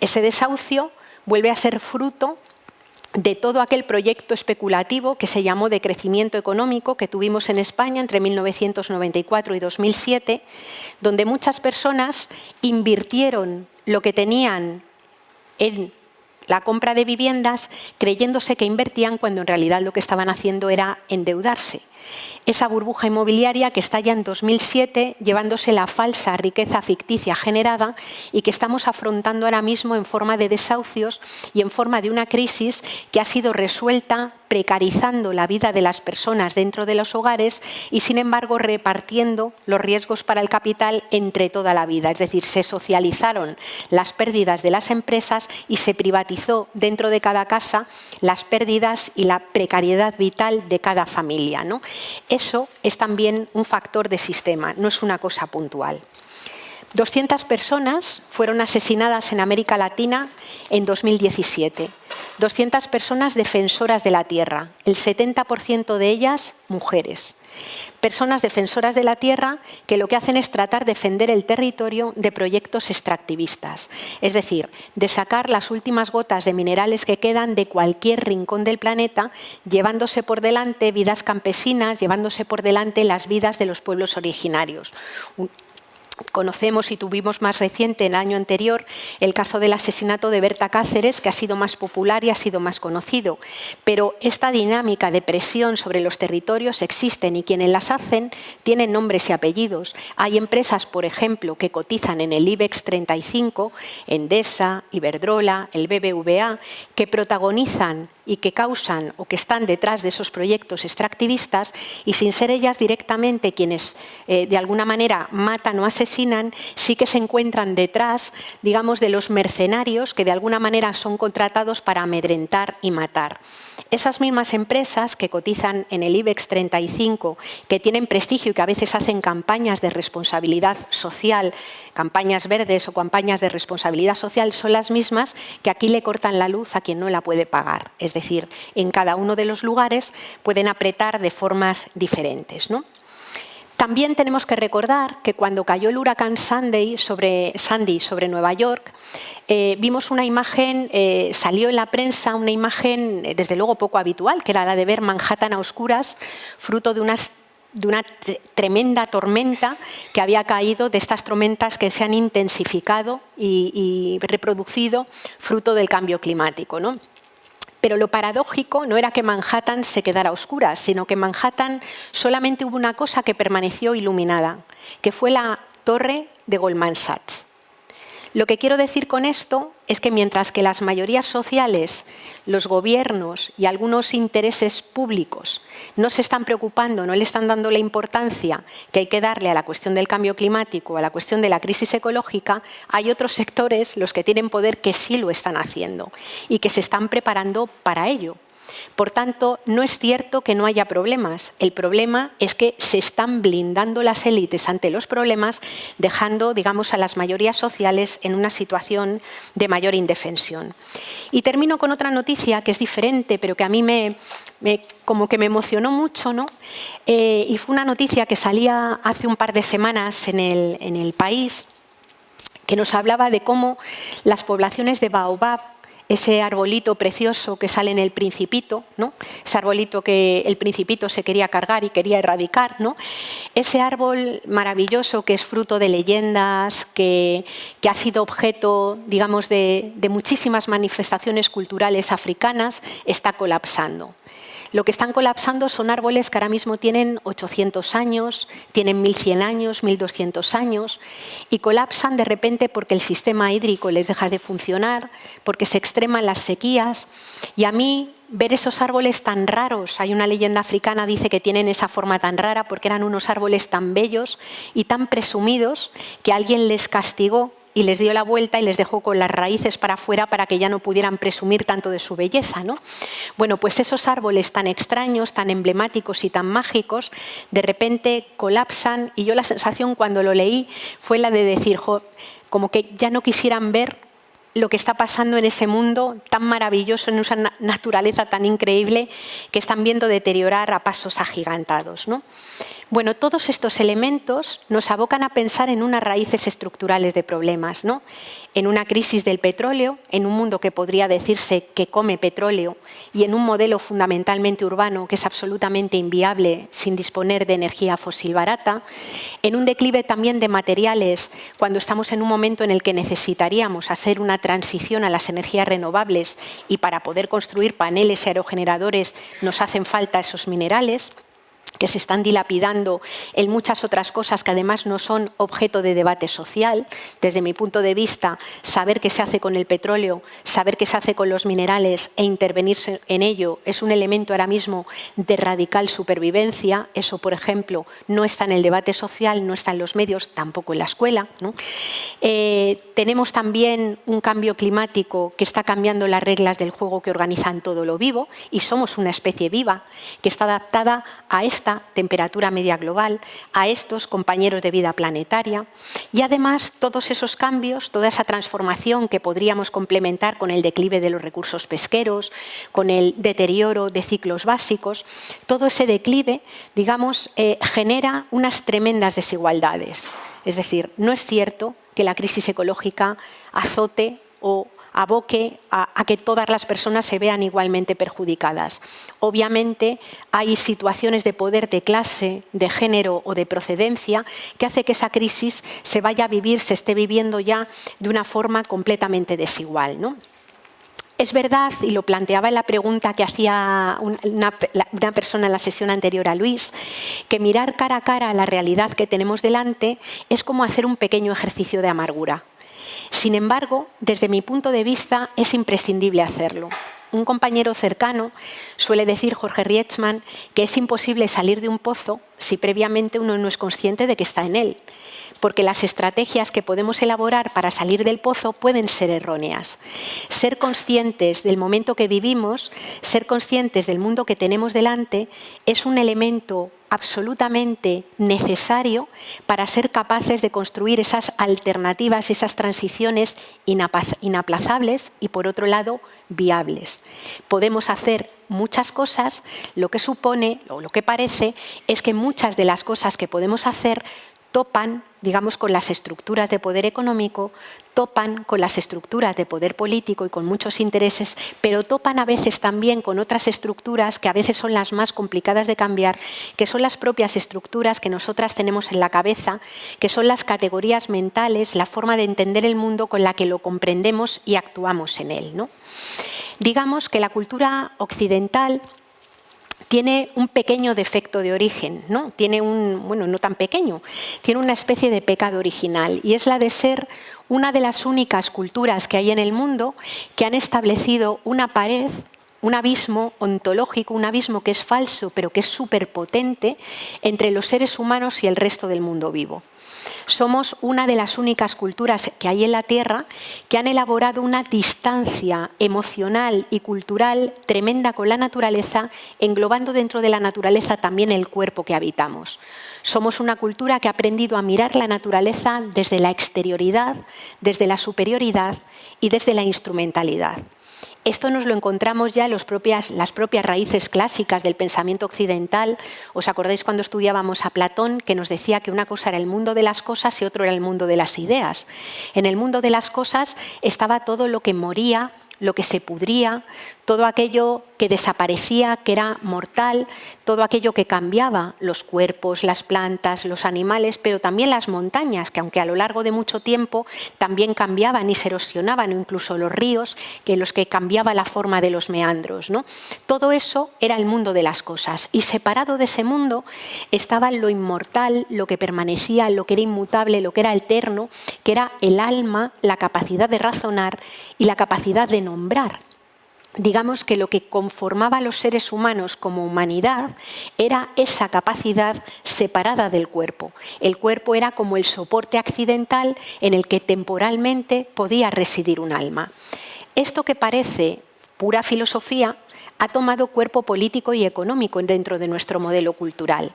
Ese desahucio vuelve a ser fruto de todo aquel proyecto especulativo que se llamó de crecimiento económico que tuvimos en España entre 1994 y 2007, donde muchas personas invirtieron lo que tenían en la compra de viviendas creyéndose que invertían cuando en realidad lo que estaban haciendo era endeudarse esa burbuja inmobiliaria que está ya en 2007 llevándose la falsa riqueza ficticia generada y que estamos afrontando ahora mismo en forma de desahucios y en forma de una crisis que ha sido resuelta precarizando la vida de las personas dentro de los hogares y, sin embargo, repartiendo los riesgos para el capital entre toda la vida. Es decir, se socializaron las pérdidas de las empresas y se privatizó dentro de cada casa las pérdidas y la precariedad vital de cada familia. ¿no? Eso es también un factor de sistema, no es una cosa puntual. 200 personas fueron asesinadas en América Latina en 2017. 200 personas defensoras de la tierra, el 70% de ellas mujeres. Personas defensoras de la tierra que lo que hacen es tratar de defender el territorio de proyectos extractivistas, es decir, de sacar las últimas gotas de minerales que quedan de cualquier rincón del planeta, llevándose por delante vidas campesinas, llevándose por delante las vidas de los pueblos originarios Conocemos y tuvimos más reciente, el año anterior, el caso del asesinato de Berta Cáceres, que ha sido más popular y ha sido más conocido. Pero esta dinámica de presión sobre los territorios existen y quienes las hacen tienen nombres y apellidos. Hay empresas, por ejemplo, que cotizan en el IBEX 35, Endesa, Iberdrola, el BBVA, que protagonizan y que causan o que están detrás de esos proyectos extractivistas y sin ser ellas directamente quienes eh, de alguna manera matan o asesinan, sí que se encuentran detrás, digamos, de los mercenarios que de alguna manera son contratados para amedrentar y matar. Esas mismas empresas que cotizan en el IBEX 35, que tienen prestigio y que a veces hacen campañas de responsabilidad social, campañas verdes o campañas de responsabilidad social, son las mismas que aquí le cortan la luz a quien no la puede pagar. Es decir, en cada uno de los lugares pueden apretar de formas diferentes. ¿no? También tenemos que recordar que cuando cayó el huracán Sandy sobre, Sandy sobre Nueva York, eh, vimos una imagen, eh, salió en la prensa una imagen eh, desde luego poco habitual, que era la de ver Manhattan a oscuras, fruto de una tremenda tormenta que había caído, de estas tormentas que se han intensificado y, y reproducido fruto del cambio climático. ¿no? Pero lo paradójico no era que Manhattan se quedara a oscuras, sino que Manhattan solamente hubo una cosa que permaneció iluminada, que fue la torre de Goldman Sachs. Lo que quiero decir con esto es que mientras que las mayorías sociales, los gobiernos y algunos intereses públicos no se están preocupando, no le están dando la importancia que hay que darle a la cuestión del cambio climático, a la cuestión de la crisis ecológica, hay otros sectores, los que tienen poder, que sí lo están haciendo y que se están preparando para ello. Por tanto, no es cierto que no haya problemas. El problema es que se están blindando las élites ante los problemas, dejando digamos, a las mayorías sociales en una situación de mayor indefensión. Y termino con otra noticia que es diferente, pero que a mí me, como que me emocionó mucho, ¿no? Eh, y fue una noticia que salía hace un par de semanas en el, en el país, que nos hablaba de cómo las poblaciones de Baobab ese arbolito precioso que sale en el principito, ¿no? ese arbolito que el principito se quería cargar y quería erradicar, ¿no? ese árbol maravilloso que es fruto de leyendas, que, que ha sido objeto digamos, de, de muchísimas manifestaciones culturales africanas, está colapsando. Lo que están colapsando son árboles que ahora mismo tienen 800 años, tienen 1100 años, 1200 años y colapsan de repente porque el sistema hídrico les deja de funcionar, porque se extreman las sequías. Y a mí ver esos árboles tan raros, hay una leyenda africana dice que tienen esa forma tan rara porque eran unos árboles tan bellos y tan presumidos que alguien les castigó y les dio la vuelta y les dejó con las raíces para afuera para que ya no pudieran presumir tanto de su belleza. ¿no? Bueno, pues esos árboles tan extraños, tan emblemáticos y tan mágicos, de repente colapsan y yo la sensación cuando lo leí fue la de decir, como que ya no quisieran ver lo que está pasando en ese mundo tan maravilloso, en esa naturaleza tan increíble que están viendo deteriorar a pasos agigantados. ¿no? Bueno, todos estos elementos nos abocan a pensar en unas raíces estructurales de problemas, ¿no? en una crisis del petróleo, en un mundo que podría decirse que come petróleo y en un modelo fundamentalmente urbano que es absolutamente inviable sin disponer de energía fósil barata, en un declive también de materiales cuando estamos en un momento en el que necesitaríamos hacer una transición a las energías renovables y para poder construir paneles aerogeneradores nos hacen falta esos minerales, que se están dilapidando en muchas otras cosas que además no son objeto de debate social. Desde mi punto de vista, saber qué se hace con el petróleo, saber qué se hace con los minerales e intervenir en ello es un elemento ahora mismo de radical supervivencia. Eso, por ejemplo, no está en el debate social, no está en los medios, tampoco en la escuela. Eh, tenemos también un cambio climático que está cambiando las reglas del juego que organizan todo lo vivo y somos una especie viva que está adaptada a este temperatura media global, a estos compañeros de vida planetaria y además todos esos cambios, toda esa transformación que podríamos complementar con el declive de los recursos pesqueros, con el deterioro de ciclos básicos, todo ese declive, digamos, eh, genera unas tremendas desigualdades. Es decir, no es cierto que la crisis ecológica azote o aboque a, que todas las personas se vean igualmente perjudicadas. Obviamente hay situaciones de poder de clase, de género o de procedencia que hace que esa crisis se vaya a vivir, se esté viviendo ya de una forma completamente desigual. ¿no? Es verdad, y lo planteaba en la pregunta que hacía una, persona en la sesión anterior a Luis, que mirar cara a cara a la realidad que tenemos delante es como hacer un pequeño ejercicio de amargura. Sin embargo, desde mi punto de vista, es imprescindible hacerlo. Un compañero cercano suele decir, Jorge Rietzmann, que es imposible salir de un pozo si previamente uno no es consciente de que está en él porque las estrategias que podemos elaborar para salir del pozo pueden ser erróneas. Ser conscientes del momento que vivimos, ser conscientes del mundo que tenemos delante, es un elemento absolutamente necesario para ser capaces de construir esas alternativas, esas transiciones inaplazables y, por otro lado, viables. Podemos hacer muchas cosas, lo que supone, o lo que parece, es que muchas de las cosas que podemos hacer topan, digamos, con las estructuras de poder económico, topan con las estructuras de poder político y con muchos intereses, pero topan a veces también con otras estructuras que a veces son las más complicadas de cambiar, que son las propias estructuras que nosotras tenemos en la cabeza, que son las categorías mentales, la forma de entender el mundo con la que lo comprendemos y actuamos en él. ¿no? Digamos que la cultura occidental tiene un pequeño defecto de origen, ¿no? Tiene un, bueno, no tan pequeño, tiene una especie de pecado original y es la de ser una de las únicas culturas que hay en el mundo que han establecido una pared un abismo ontológico, un abismo que es falso pero que es súper potente entre los seres humanos y el resto del mundo vivo. Somos una de las únicas culturas que hay en la Tierra que han elaborado una distancia emocional y cultural tremenda con la naturaleza, englobando dentro de la naturaleza también el cuerpo que habitamos. Somos una cultura que ha aprendido a mirar la naturaleza desde la exterioridad, desde la superioridad y desde la instrumentalidad. Esto nos lo encontramos ya en las propias raíces clásicas del pensamiento occidental. ¿Os acordáis cuando estudiábamos a Platón que nos decía que una cosa era el mundo de las cosas y otro era el mundo de las ideas? En el mundo de las cosas estaba todo lo que moría, lo que se pudría, todo aquello que desaparecía, que era mortal, todo aquello que cambiaba, los cuerpos, las plantas, los animales, pero también las montañas, que aunque a lo largo de mucho tiempo también cambiaban y se erosionaban, o incluso los ríos, que los que cambiaba la forma de los meandros. Todo eso era el mundo de las cosas, y separado de ese mundo estaba lo inmortal, lo que permanecía, lo que era inmutable, lo que era eterno, que era el alma, la capacidad de razonar y la capacidad de nombrar digamos que lo que conformaba a los seres humanos como humanidad era esa capacidad separada del cuerpo. El cuerpo era como el soporte accidental en el que temporalmente podía residir un alma. Esto que parece pura filosofía ha tomado cuerpo político y económico dentro de nuestro modelo cultural.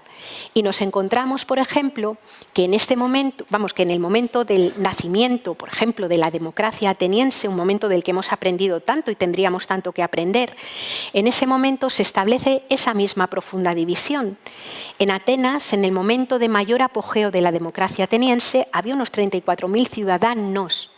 Y nos encontramos, por ejemplo, que en este momento, vamos, que en el momento del nacimiento, por ejemplo, de la democracia ateniense, un momento del que hemos aprendido tanto y tendríamos tanto que aprender, en ese momento se establece esa misma profunda división. En Atenas, en el momento de mayor apogeo de la democracia ateniense, había unos 34.000 ciudadanos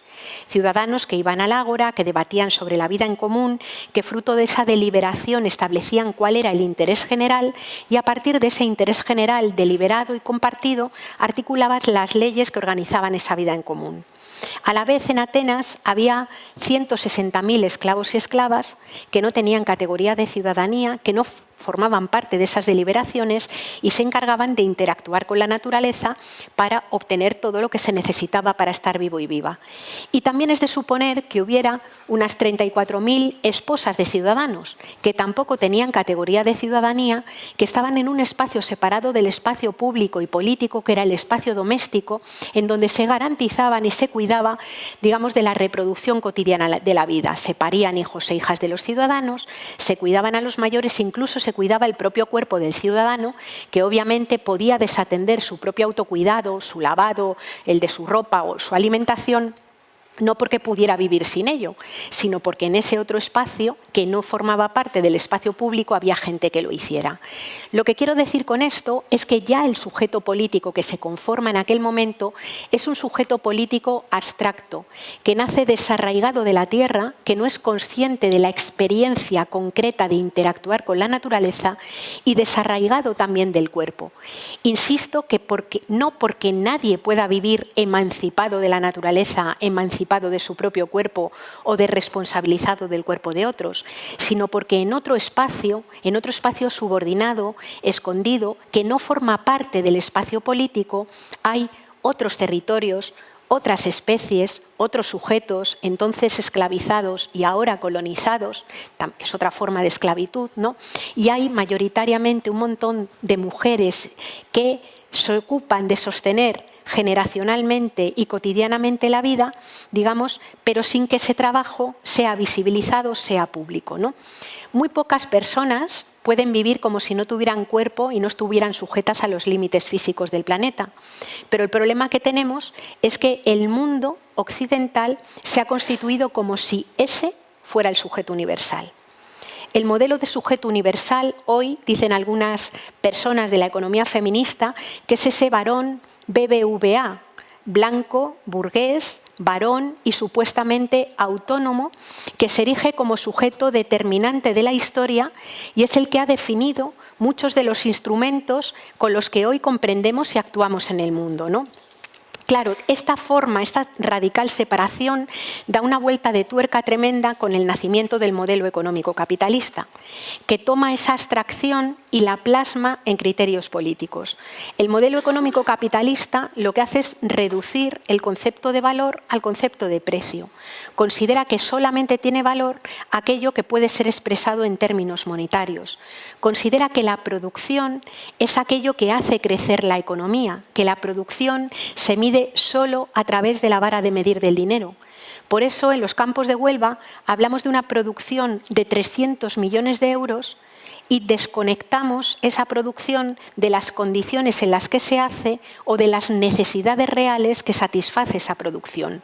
ciudadanos que iban al ágora, que debatían sobre la vida en común, que fruto de esa deliberación establecían cuál era el interés general y a partir de ese interés general deliberado y compartido articulaban las leyes que organizaban esa vida en común. A la vez en Atenas había 160.000 esclavos y esclavas que no tenían categoría de ciudadanía, que no formaban parte de esas deliberaciones y se encargaban de interactuar con la naturaleza para obtener todo lo que se necesitaba para estar vivo y viva. Y también es de suponer que hubiera unas 34.000 esposas de ciudadanos que tampoco tenían categoría de ciudadanía, que estaban en un espacio separado del espacio público y político, que era el espacio doméstico, en donde se garantizaban y se cuidaba, digamos, de la reproducción cotidiana de la vida. Se parían hijos e hijas de los ciudadanos, se cuidaban a los mayores, incluso se cuidaba el propio cuerpo del ciudadano, que obviamente podía desatender su propio autocuidado, su lavado, el de su ropa o su alimentación, no porque pudiera vivir sin ello, sino porque en ese otro espacio, que no formaba parte del espacio público, había gente que lo hiciera. Lo que quiero decir con esto es que ya el sujeto político que se conforma en aquel momento es un sujeto político abstracto, que nace desarraigado de la tierra, que no es consciente de la experiencia concreta de interactuar con la naturaleza y desarraigado también del cuerpo. Insisto que no porque nadie pueda vivir emancipado de la naturaleza, emancipado de su propio cuerpo o de responsabilizado del cuerpo de otros, sino porque en otro espacio, en otro espacio subordinado, escondido, que no forma parte del espacio político, hay otros territorios, otras especies, otros sujetos, entonces esclavizados y ahora colonizados, que es otra forma de esclavitud, ¿no? y hay mayoritariamente un montón de mujeres que se ocupan de sostener generacionalmente y cotidianamente la vida, digamos, pero sin que ese trabajo sea visibilizado, sea público. ¿no? Muy pocas personas pueden vivir como si no tuvieran cuerpo y no estuvieran sujetas a los límites físicos del planeta. Pero el problema que tenemos es que el mundo occidental se ha constituido como si ese fuera el sujeto universal. El modelo de sujeto universal hoy, dicen algunas personas de la economía feminista, que es ese varón BBVA, blanco, burgués, varón y supuestamente autónomo, que se erige como sujeto determinante de la historia y es el que ha definido muchos de los instrumentos con los que hoy comprendemos y actuamos en el mundo. ¿no? Claro, esta forma, esta radical separación da una vuelta de tuerca tremenda con el nacimiento del modelo económico capitalista, que toma esa abstracción y la plasma en criterios políticos. El modelo económico capitalista lo que hace es reducir el concepto de valor al concepto de precio. Considera que solamente tiene valor aquello que puede ser expresado en términos monetarios. Considera que la producción es aquello que hace crecer la economía, que la producción se mide solo a través de la vara de medir del dinero. Por eso, en los campos de Huelva hablamos de una producción de 300 millones de euros y desconectamos esa producción de las condiciones en las que se hace o de las necesidades reales que satisface esa producción.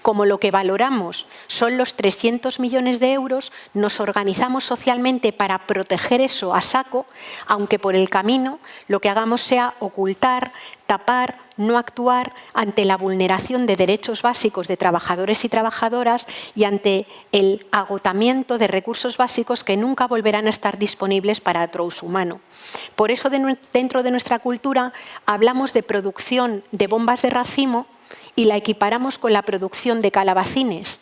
Como lo que valoramos son los 300 millones de euros, nos organizamos socialmente para proteger eso a saco, aunque por el camino lo que hagamos sea ocultar, tapar, no actuar ante la vulneración de derechos básicos de trabajadores y trabajadoras y ante el agotamiento de recursos básicos que nunca volverán a estar disponibles para otro uso humano. Por eso dentro de nuestra cultura hablamos de producción de bombas de racimo y la equiparamos con la producción de calabacines.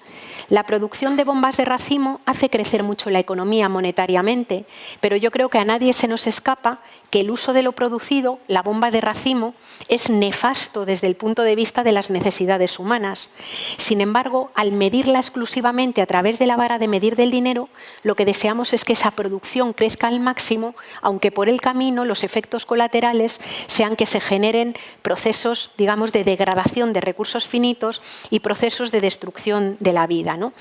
La producción de bombas de racimo hace crecer mucho la economía monetariamente, pero yo creo que a nadie se nos escapa que el uso de lo producido, la bomba de racimo, es nefasto desde el punto de vista de las necesidades humanas. Sin embargo, al medirla exclusivamente a través de la vara de medir del dinero, lo que deseamos es que esa producción crezca al máximo, aunque por el camino los efectos colaterales sean que se generen procesos, digamos, de degradación de recursos finitos y procesos de destrucción de la vida. ¿no?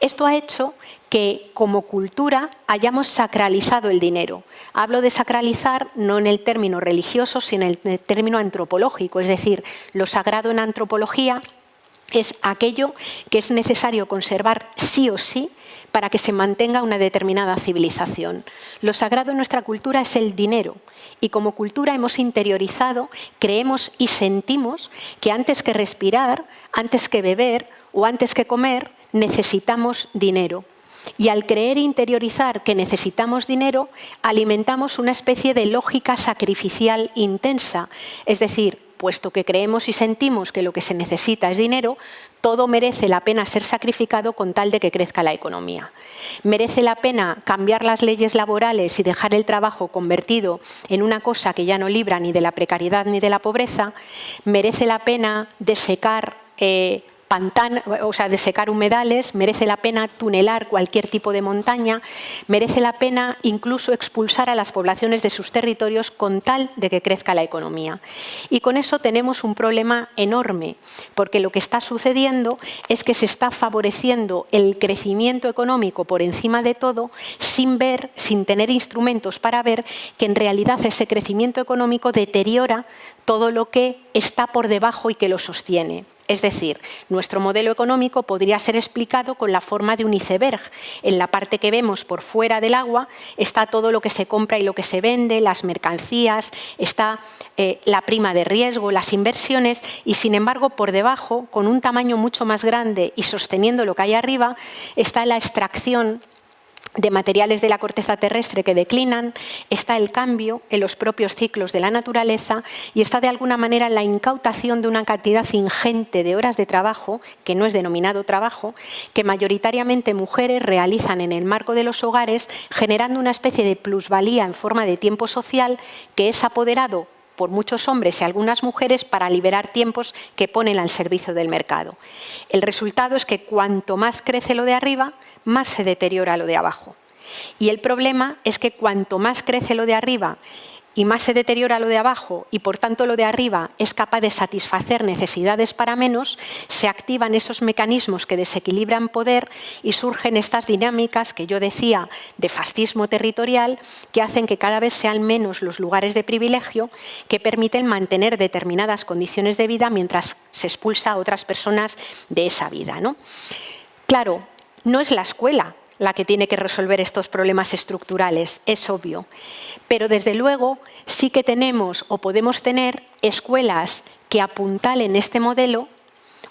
Esto ha hecho que como cultura hayamos sacralizado el dinero. Hablo de sacralizar no en el término religioso, sino en el término antropológico, es decir, lo sagrado en antropología es aquello que es necesario conservar sí o sí para que se mantenga una determinada civilización. Lo sagrado en nuestra cultura es el dinero y como cultura hemos interiorizado, creemos y sentimos que antes que respirar, antes que beber o antes que comer, necesitamos dinero. Y al creer e interiorizar que necesitamos dinero, alimentamos una especie de lógica sacrificial intensa. Es decir, puesto que creemos y sentimos que lo que se necesita es dinero, todo merece la pena ser sacrificado con tal de que crezca la economía. Merece la pena cambiar las leyes laborales y dejar el trabajo convertido en una cosa que ya no libra ni de la precariedad ni de la pobreza. Merece la pena desecar eh, pantano, o sea, de secar humedales, merece la pena tunelar cualquier tipo de montaña, merece la pena incluso expulsar a las poblaciones de sus territorios con tal de que crezca la economía. Y con eso tenemos un problema enorme, porque lo que está sucediendo es que se está favoreciendo el crecimiento económico por encima de todo, sin ver, sin tener instrumentos para ver que en realidad ese crecimiento económico deteriora todo lo que está por debajo y que lo sostiene. Es decir, nuestro modelo económico podría ser explicado con la forma de un iceberg. En la parte que vemos por fuera del agua está todo lo que se compra y lo que se vende, las mercancías, está eh, la prima de riesgo, las inversiones y sin embargo por debajo, con un tamaño mucho más grande y sosteniendo lo que hay arriba, está la extracción de materiales de la corteza terrestre que declinan, está el cambio en los propios ciclos de la naturaleza y está de alguna manera la incautación de una cantidad ingente de horas de trabajo, que no es denominado trabajo, que mayoritariamente mujeres realizan en el marco de los hogares, generando una especie de plusvalía en forma de tiempo social que es apoderado por muchos hombres y algunas mujeres para liberar tiempos que ponen al servicio del mercado. El resultado es que cuanto más crece lo de arriba, más se deteriora lo de abajo. Y el problema es que cuanto más crece lo de arriba y más se deteriora lo de abajo y por tanto lo de arriba es capaz de satisfacer necesidades para menos, se activan esos mecanismos que desequilibran poder y surgen estas dinámicas que yo decía de fascismo territorial que hacen que cada vez sean menos los lugares de privilegio que permiten mantener determinadas condiciones de vida mientras se expulsa a otras personas de esa vida. ¿no? Claro, no es la escuela la que tiene que resolver estos problemas estructurales, es obvio. Pero desde luego sí que tenemos o podemos tener escuelas que apuntalen este modelo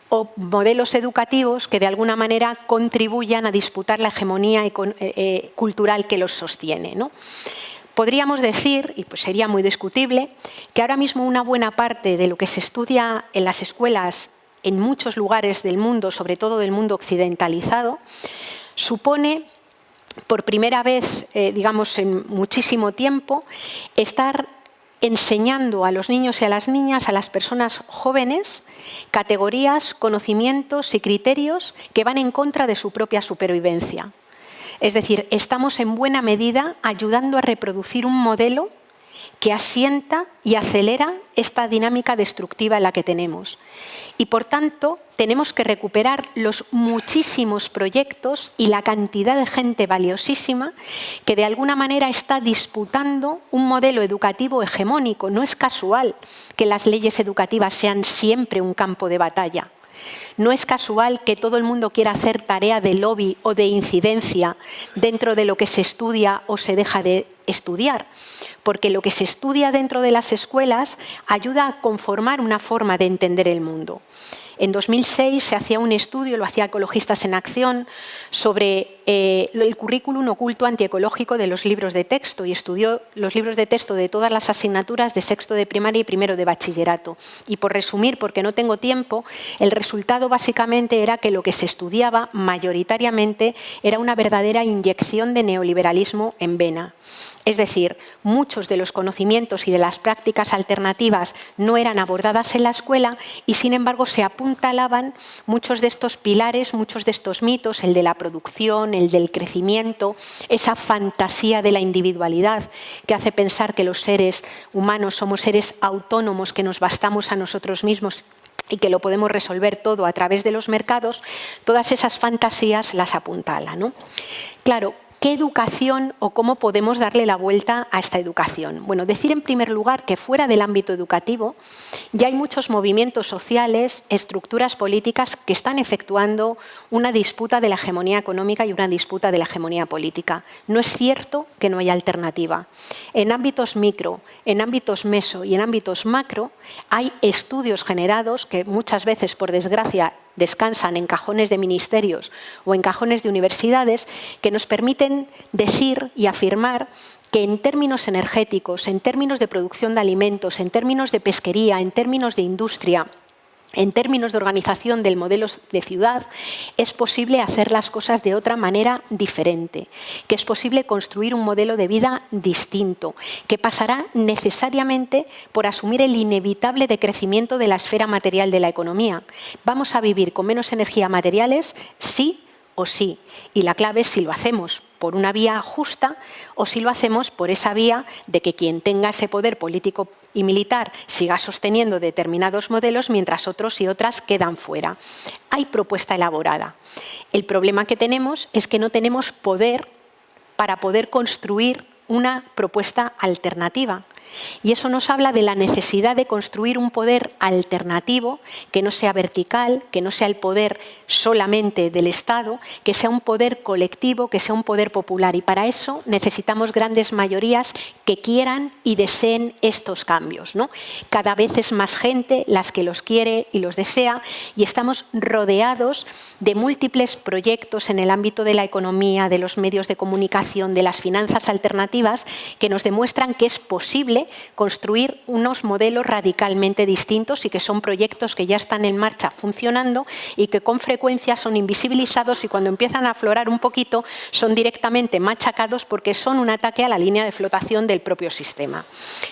o modelos educativos que de alguna manera contribuyan a disputar la hegemonía eh, eh, cultural que los sostiene. Podríamos decir, y pues sería muy discutible, que ahora mismo una buena parte de lo que se estudia en las escuelas en muchos lugares del mundo, sobre todo del mundo occidentalizado, supone por primera vez, eh, digamos, en muchísimo tiempo, estar enseñando a los niños y a las niñas, a las personas jóvenes, categorías, conocimientos y criterios que van en contra de su propia supervivencia. Es decir, estamos en buena medida ayudando a reproducir un modelo que asienta y acelera esta dinámica destructiva en la que tenemos. Y por tanto, tenemos que recuperar los muchísimos proyectos y la cantidad de gente valiosísima que de alguna manera está disputando un modelo educativo hegemónico. No es casual que las leyes educativas sean siempre un campo de batalla. No es casual que todo el mundo quiera hacer tarea de lobby o de incidencia dentro de lo que se estudia o se deja de estudiar, porque lo que se estudia dentro de las escuelas ayuda a conformar una forma de entender el mundo. En 2006 se hacía un estudio, lo hacía Ecologistas en Acción, sobre eh, el currículum oculto antiecológico de los libros de texto y estudió los libros de texto de todas las asignaturas de sexto de primaria y primero de bachillerato. Y por resumir, porque no tengo tiempo, el resultado básicamente era que lo que se estudiaba mayoritariamente era una verdadera inyección de neoliberalismo en vena. Es decir, muchos de los conocimientos y de las prácticas alternativas no eran abordadas en la escuela y sin embargo se apuntalaban muchos de estos pilares, muchos de estos mitos, el de la producción, el del crecimiento, esa fantasía de la individualidad que hace pensar que los seres humanos somos seres autónomos, que nos bastamos a nosotros mismos y que lo podemos resolver todo a través de los mercados, todas esas fantasías las apuntala. ¿no? Claro, ¿Qué educación o cómo podemos darle la vuelta a esta educación? Bueno, decir en primer lugar que fuera del ámbito educativo ya hay muchos movimientos sociales, estructuras políticas que están efectuando una disputa de la hegemonía económica y una disputa de la hegemonía política. No es cierto que no haya alternativa. En ámbitos micro, en ámbitos meso y en ámbitos macro hay estudios generados que muchas veces, por desgracia, descansan en cajones de ministerios o en cajones de universidades que nos permiten decir y afirmar que en términos energéticos, en términos de producción de alimentos, en términos de pesquería, en términos de industria, en términos de organización del modelo de ciudad, es posible hacer las cosas de otra manera diferente, que es posible construir un modelo de vida distinto, que pasará necesariamente por asumir el inevitable decrecimiento de la esfera material de la economía. Vamos a vivir con menos energía materiales, sí o sí. Y la clave es si lo hacemos por una vía justa o si lo hacemos por esa vía de que quien tenga ese poder político y militar siga sosteniendo determinados modelos mientras otros y otras quedan fuera. Hay propuesta elaborada. El problema que tenemos es que no tenemos poder para poder construir una propuesta alternativa. Y eso nos habla de la necesidad de construir un poder alternativo que no sea vertical, que no sea el poder solamente del Estado, que sea un poder colectivo, que sea un poder popular. Y para eso necesitamos grandes mayorías que quieran y deseen estos cambios. ¿no? Cada vez es más gente las que los quiere y los desea y estamos rodeados de múltiples proyectos en el ámbito de la economía, de los medios de comunicación, de las finanzas alternativas, que nos demuestran que es posible construir unos modelos radicalmente distintos y que son proyectos que ya están en marcha funcionando y que con frecuencia son invisibilizados y cuando empiezan a aflorar un poquito son directamente machacados porque son un ataque a la línea de flotación del propio sistema.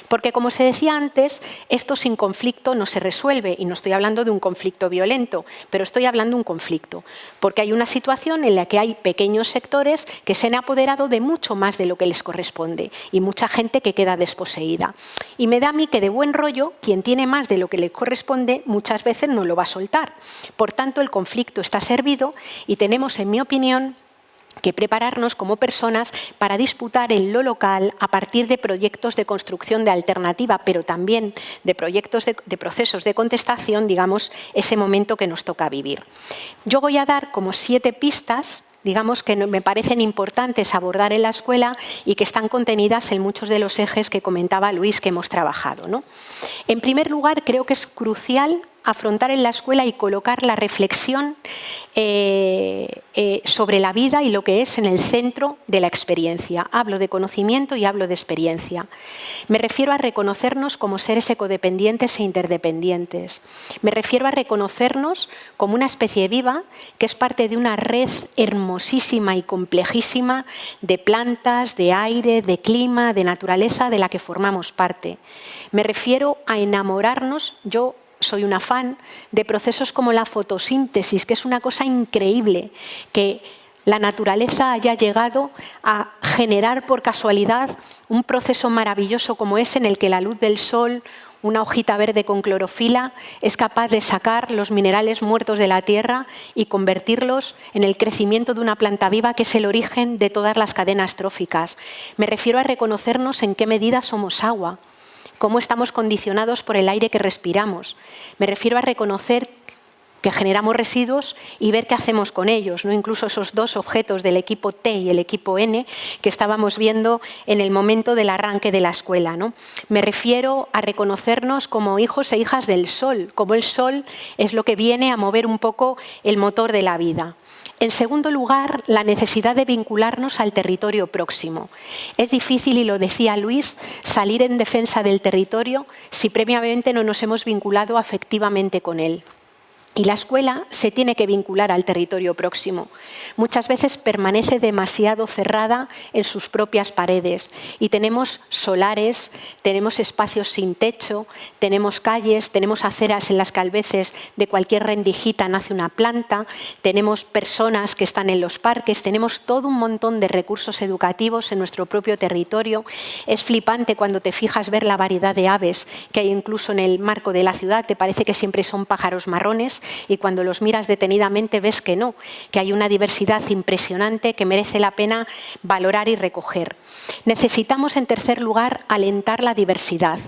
Porque como se decía antes, esto sin conflicto no se resuelve y no estoy hablando de un conflicto violento, pero estoy hablando de un conflicto, porque hay una situación en la que hay pequeños sectores que se han apoderado de mucho más de lo que les corresponde y mucha gente que queda desposeída. Y me da a mí que de buen rollo, quien tiene más de lo que le corresponde muchas veces no lo va a soltar. Por tanto, el conflicto está servido y tenemos, en mi opinión, que prepararnos como personas para disputar en lo local a partir de proyectos de construcción de alternativa, pero también de proyectos de, de, procesos de contestación, digamos, ese momento que nos toca vivir. Yo voy a dar como siete pistas digamos que me parecen importantes abordar en la escuela y que están contenidas en muchos de los ejes que comentaba Luis que hemos trabajado. ¿no? En primer lugar, creo que es crucial afrontar en la escuela y colocar la reflexión eh, eh, sobre la vida y lo que es en el centro de la experiencia. Hablo de conocimiento y hablo de experiencia. Me refiero a reconocernos como seres ecodependientes e interdependientes. Me refiero a reconocernos como una especie viva que es parte de una red hermosísima y complejísima de plantas, de aire, de clima, de naturaleza de la que formamos parte. Me refiero a enamorarnos, yo soy una fan de procesos como la fotosíntesis, que es una cosa increíble, que la naturaleza haya llegado a generar por casualidad un proceso maravilloso como ese en el que la luz del sol, una hojita verde con clorofila, es capaz de sacar los minerales muertos de la tierra y convertirlos en el crecimiento de una planta viva que es el origen de todas las cadenas tróficas. Me refiero a reconocernos en qué medida somos agua, cómo estamos condicionados por el aire que respiramos. Me refiero a reconocer que generamos residuos y ver qué hacemos con ellos, ¿no? incluso esos dos objetos del equipo T y el equipo N que estábamos viendo en el momento del arranque de la escuela. ¿no? Me refiero a reconocernos como hijos e hijas del sol, como el sol es lo que viene a mover un poco el motor de la vida. En segundo lugar, la necesidad de vincularnos al territorio próximo. Es difícil, y lo decía Luis, salir en defensa del territorio si previamente no nos hemos vinculado afectivamente con él. Y la escuela se tiene que vincular al territorio próximo. Muchas veces permanece demasiado cerrada en sus propias paredes y tenemos solares, tenemos espacios sin techo, tenemos calles, tenemos aceras en las que a veces de cualquier rendijita nace una planta, tenemos personas que están en los parques, tenemos todo un montón de recursos educativos en nuestro propio territorio. Es flipante cuando te fijas ver la variedad de aves que hay incluso en el marco de la ciudad, te parece que siempre son pájaros marrones y cuando los miras detenidamente ves que no, que hay una diversidad impresionante que merece la pena valorar y recoger. Necesitamos, en tercer lugar, alentar la diversidad.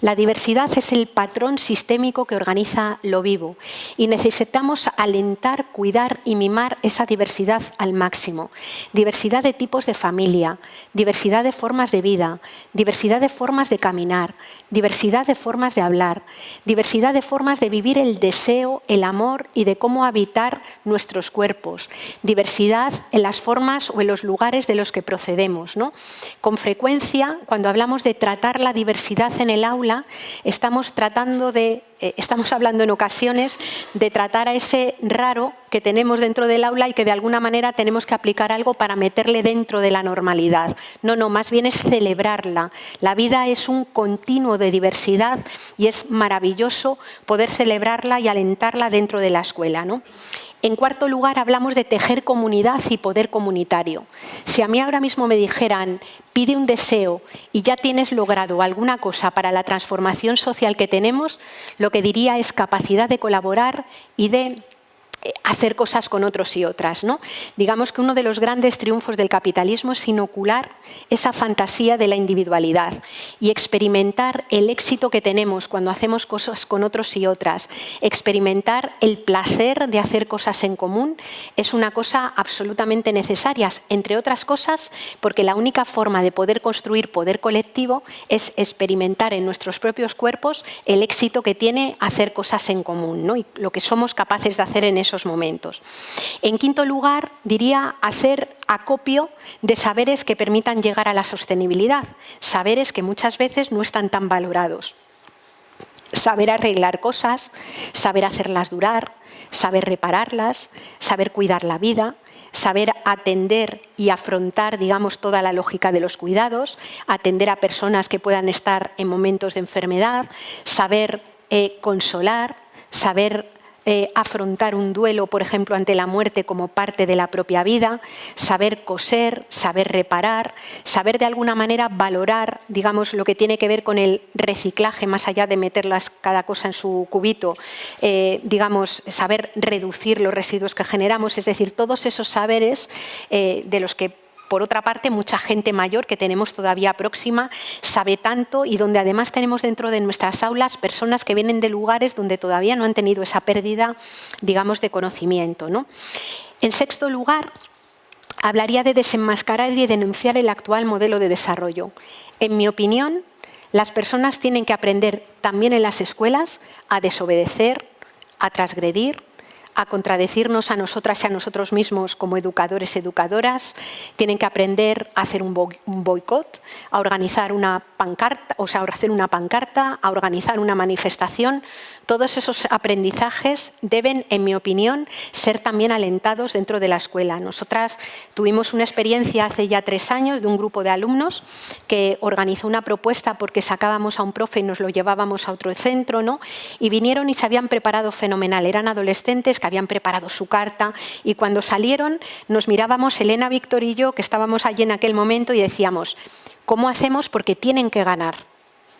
La diversidad es el patrón sistémico que organiza lo vivo y necesitamos alentar, cuidar y mimar esa diversidad al máximo. Diversidad de tipos de familia, diversidad de formas de vida, diversidad de formas de caminar, diversidad de formas de hablar, diversidad de formas de vivir el deseo, el amor y de cómo habitar nuestros cuerpos, diversidad en las formas o en los lugares de los que procedemos. ¿no? Con frecuencia, cuando hablamos de tratar la diversidad en el aula, estamos tratando de eh, estamos hablando en ocasiones de tratar a ese raro que tenemos dentro del aula y que de alguna manera tenemos que aplicar algo para meterle dentro de la normalidad. No, no, más bien es celebrarla. La vida es un continuo de diversidad y es maravilloso poder celebrarla y alentarla dentro de la escuela. ¿no? En cuarto lugar, hablamos de tejer comunidad y poder comunitario. Si a mí ahora mismo me dijeran, pide un deseo y ya tienes logrado alguna cosa para la transformación social que tenemos, lo que diría es capacidad de colaborar y de hacer cosas con otros y otras. ¿no? Digamos que uno de los grandes triunfos del capitalismo es inocular esa fantasía de la individualidad y experimentar el éxito que tenemos cuando hacemos cosas con otros y otras. Experimentar el placer de hacer cosas en común es una cosa absolutamente necesaria, entre otras cosas porque la única forma de poder construir poder colectivo es experimentar en nuestros propios cuerpos el éxito que tiene hacer cosas en común y lo que somos capaces de hacer en eso momentos. En quinto lugar, diría hacer acopio de saberes que permitan llegar a la sostenibilidad, saberes que muchas veces no están tan valorados. Saber arreglar cosas, saber hacerlas durar, saber repararlas, saber cuidar la vida, saber atender y afrontar, digamos, toda la lógica de los cuidados, atender a personas que puedan estar en momentos de enfermedad, saber eh, consolar, saber eh, afrontar un duelo, por ejemplo, ante la muerte como parte de la propia vida, saber coser, saber reparar, saber de alguna manera valorar, digamos, lo que tiene que ver con el reciclaje, más allá de meterlas cada cosa en su cubito, eh, digamos, saber reducir los residuos que generamos, es decir, todos esos saberes eh, de los que por otra parte, mucha gente mayor que tenemos todavía próxima sabe tanto y donde además tenemos dentro de nuestras aulas personas que vienen de lugares donde todavía no han tenido esa pérdida, digamos, de conocimiento. En sexto lugar, hablaría de desenmascarar y denunciar el actual modelo de desarrollo. En mi opinión, las personas tienen que aprender también en las escuelas a desobedecer, a transgredir, a contradecirnos a nosotras y a nosotros mismos como educadores y educadoras, tienen que aprender a hacer un boicot, a organizar una pancarta, o sea, a hacer una pancarta, a organizar una manifestación, todos esos aprendizajes deben, en mi opinión, ser también alentados dentro de la escuela. Nosotras tuvimos una experiencia hace ya tres años de un grupo de alumnos que organizó una propuesta porque sacábamos a un profe y nos lo llevábamos a otro centro, ¿no? y vinieron y se habían preparado fenomenal. Eran adolescentes que habían preparado su carta y cuando salieron nos mirábamos, Elena, Víctor y yo, que estábamos allí en aquel momento y decíamos, ¿cómo hacemos? Porque tienen que ganar,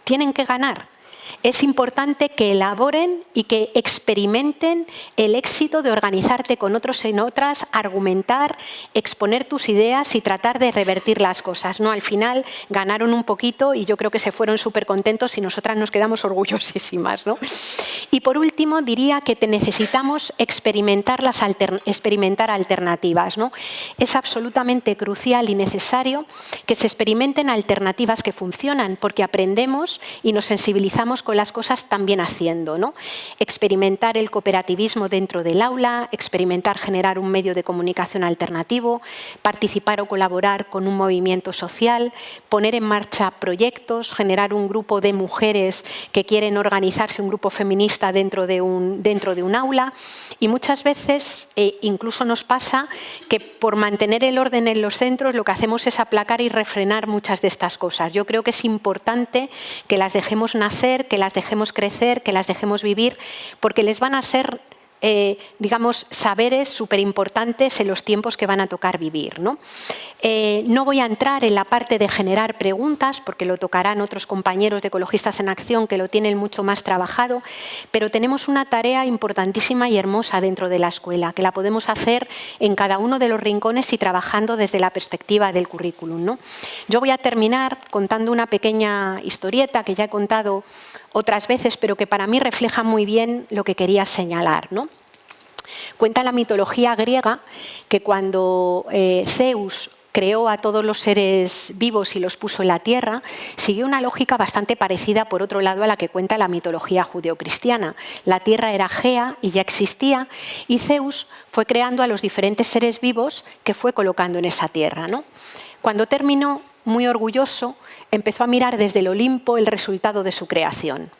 tienen que ganar es importante que elaboren y que experimenten el éxito de organizarte con otros en otras, argumentar, exponer tus ideas y tratar de revertir las cosas. ¿no? Al final ganaron un poquito y yo creo que se fueron súper contentos y nosotras nos quedamos orgullosísimas. ¿no? Y por último diría que te necesitamos experimentar, las experimentar alternativas. ¿no? Es absolutamente crucial y necesario que se experimenten alternativas que funcionan porque aprendemos y nos sensibilizamos con las cosas también haciendo. ¿no? Experimentar el cooperativismo dentro del aula, experimentar generar un medio de comunicación alternativo, participar o colaborar con un movimiento social, poner en marcha proyectos, generar un grupo de mujeres que quieren organizarse, un grupo feminista dentro de un, dentro de un aula. Y muchas veces eh, incluso nos pasa que por mantener el orden en los centros lo que hacemos es aplacar y refrenar muchas de estas cosas. Yo creo que es importante que las dejemos nacer, que las dejemos crecer, que las dejemos vivir, porque les van a ser eh, digamos, saberes súper importantes en los tiempos que van a tocar vivir. ¿no? Eh, no voy a entrar en la parte de generar preguntas, porque lo tocarán otros compañeros de Ecologistas en Acción que lo tienen mucho más trabajado, pero tenemos una tarea importantísima y hermosa dentro de la escuela, que la podemos hacer en cada uno de los rincones y trabajando desde la perspectiva del currículum. ¿no? Yo voy a terminar contando una pequeña historieta que ya he contado otras veces, pero que para mí refleja muy bien lo que quería señalar. ¿no? Cuenta la mitología griega que cuando eh, Zeus creó a todos los seres vivos y los puso en la tierra, siguió una lógica bastante parecida, por otro lado, a la que cuenta la mitología judeocristiana. La tierra era Gea y ya existía, y Zeus fue creando a los diferentes seres vivos que fue colocando en esa tierra. ¿no? Cuando terminó, muy orgulloso, empezó a mirar desde el Olimpo el resultado de su creación.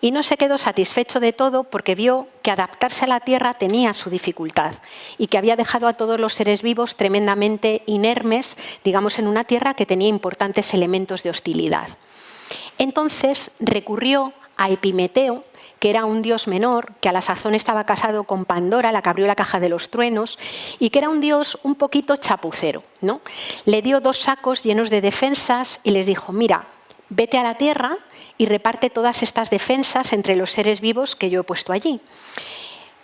Y no se quedó satisfecho de todo porque vio que adaptarse a la Tierra tenía su dificultad y que había dejado a todos los seres vivos tremendamente inermes, digamos, en una Tierra que tenía importantes elementos de hostilidad. Entonces recurrió a Epimeteo, que era un dios menor, que a la sazón estaba casado con Pandora, la que abrió la caja de los truenos, y que era un dios un poquito chapucero. ¿no? Le dio dos sacos llenos de defensas y les dijo, mira, vete a la tierra y reparte todas estas defensas entre los seres vivos que yo he puesto allí.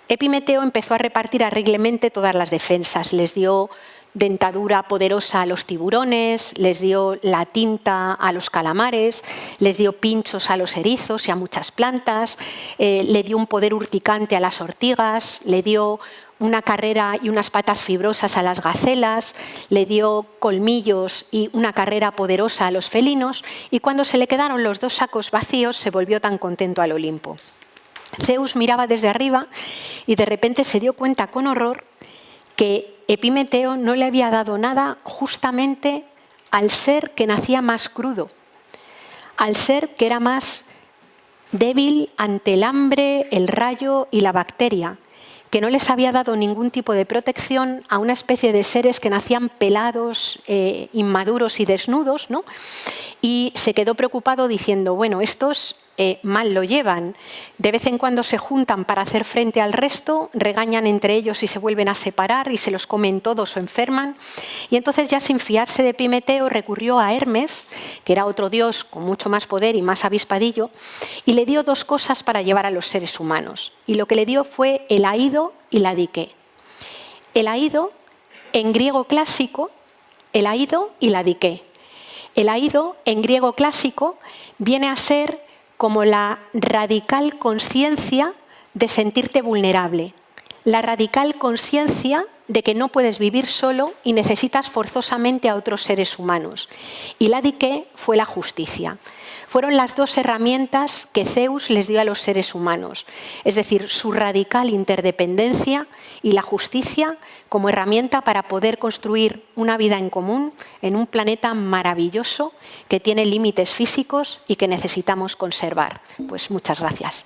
Epimeteo empezó a repartir arreglemente todas las defensas. Les dio dentadura poderosa a los tiburones, les dio la tinta a los calamares, les dio pinchos a los erizos y a muchas plantas, eh, le dio un poder urticante a las ortigas, le dio una carrera y unas patas fibrosas a las gacelas, le dio colmillos y una carrera poderosa a los felinos, y cuando se le quedaron los dos sacos vacíos se volvió tan contento al Olimpo. Zeus miraba desde arriba y de repente se dio cuenta con horror que Epimeteo no le había dado nada justamente al ser que nacía más crudo, al ser que era más débil ante el hambre, el rayo y la bacteria, que no les había dado ningún tipo de protección a una especie de seres que nacían pelados, eh, inmaduros y desnudos, ¿no? y se quedó preocupado diciendo, bueno, estos eh, mal lo llevan, de vez en cuando se juntan para hacer frente al resto, regañan entre ellos y se vuelven a separar y se los comen todos o enferman. Y entonces ya sin fiarse de Pimeteo recurrió a Hermes, que era otro dios con mucho más poder y más avispadillo, y le dio dos cosas para llevar a los seres humanos. Y lo que le dio fue el aido y la dique. El aido, en griego clásico, el aido y la dique. El aido, en griego clásico, viene a ser como la radical conciencia de sentirte vulnerable, la radical conciencia de que no puedes vivir solo y necesitas forzosamente a otros seres humanos. Y la dique fue la justicia. Fueron las dos herramientas que Zeus les dio a los seres humanos, es decir, su radical interdependencia y la justicia como herramienta para poder construir una vida en común en un planeta maravilloso que tiene límites físicos y que necesitamos conservar. Pues muchas gracias.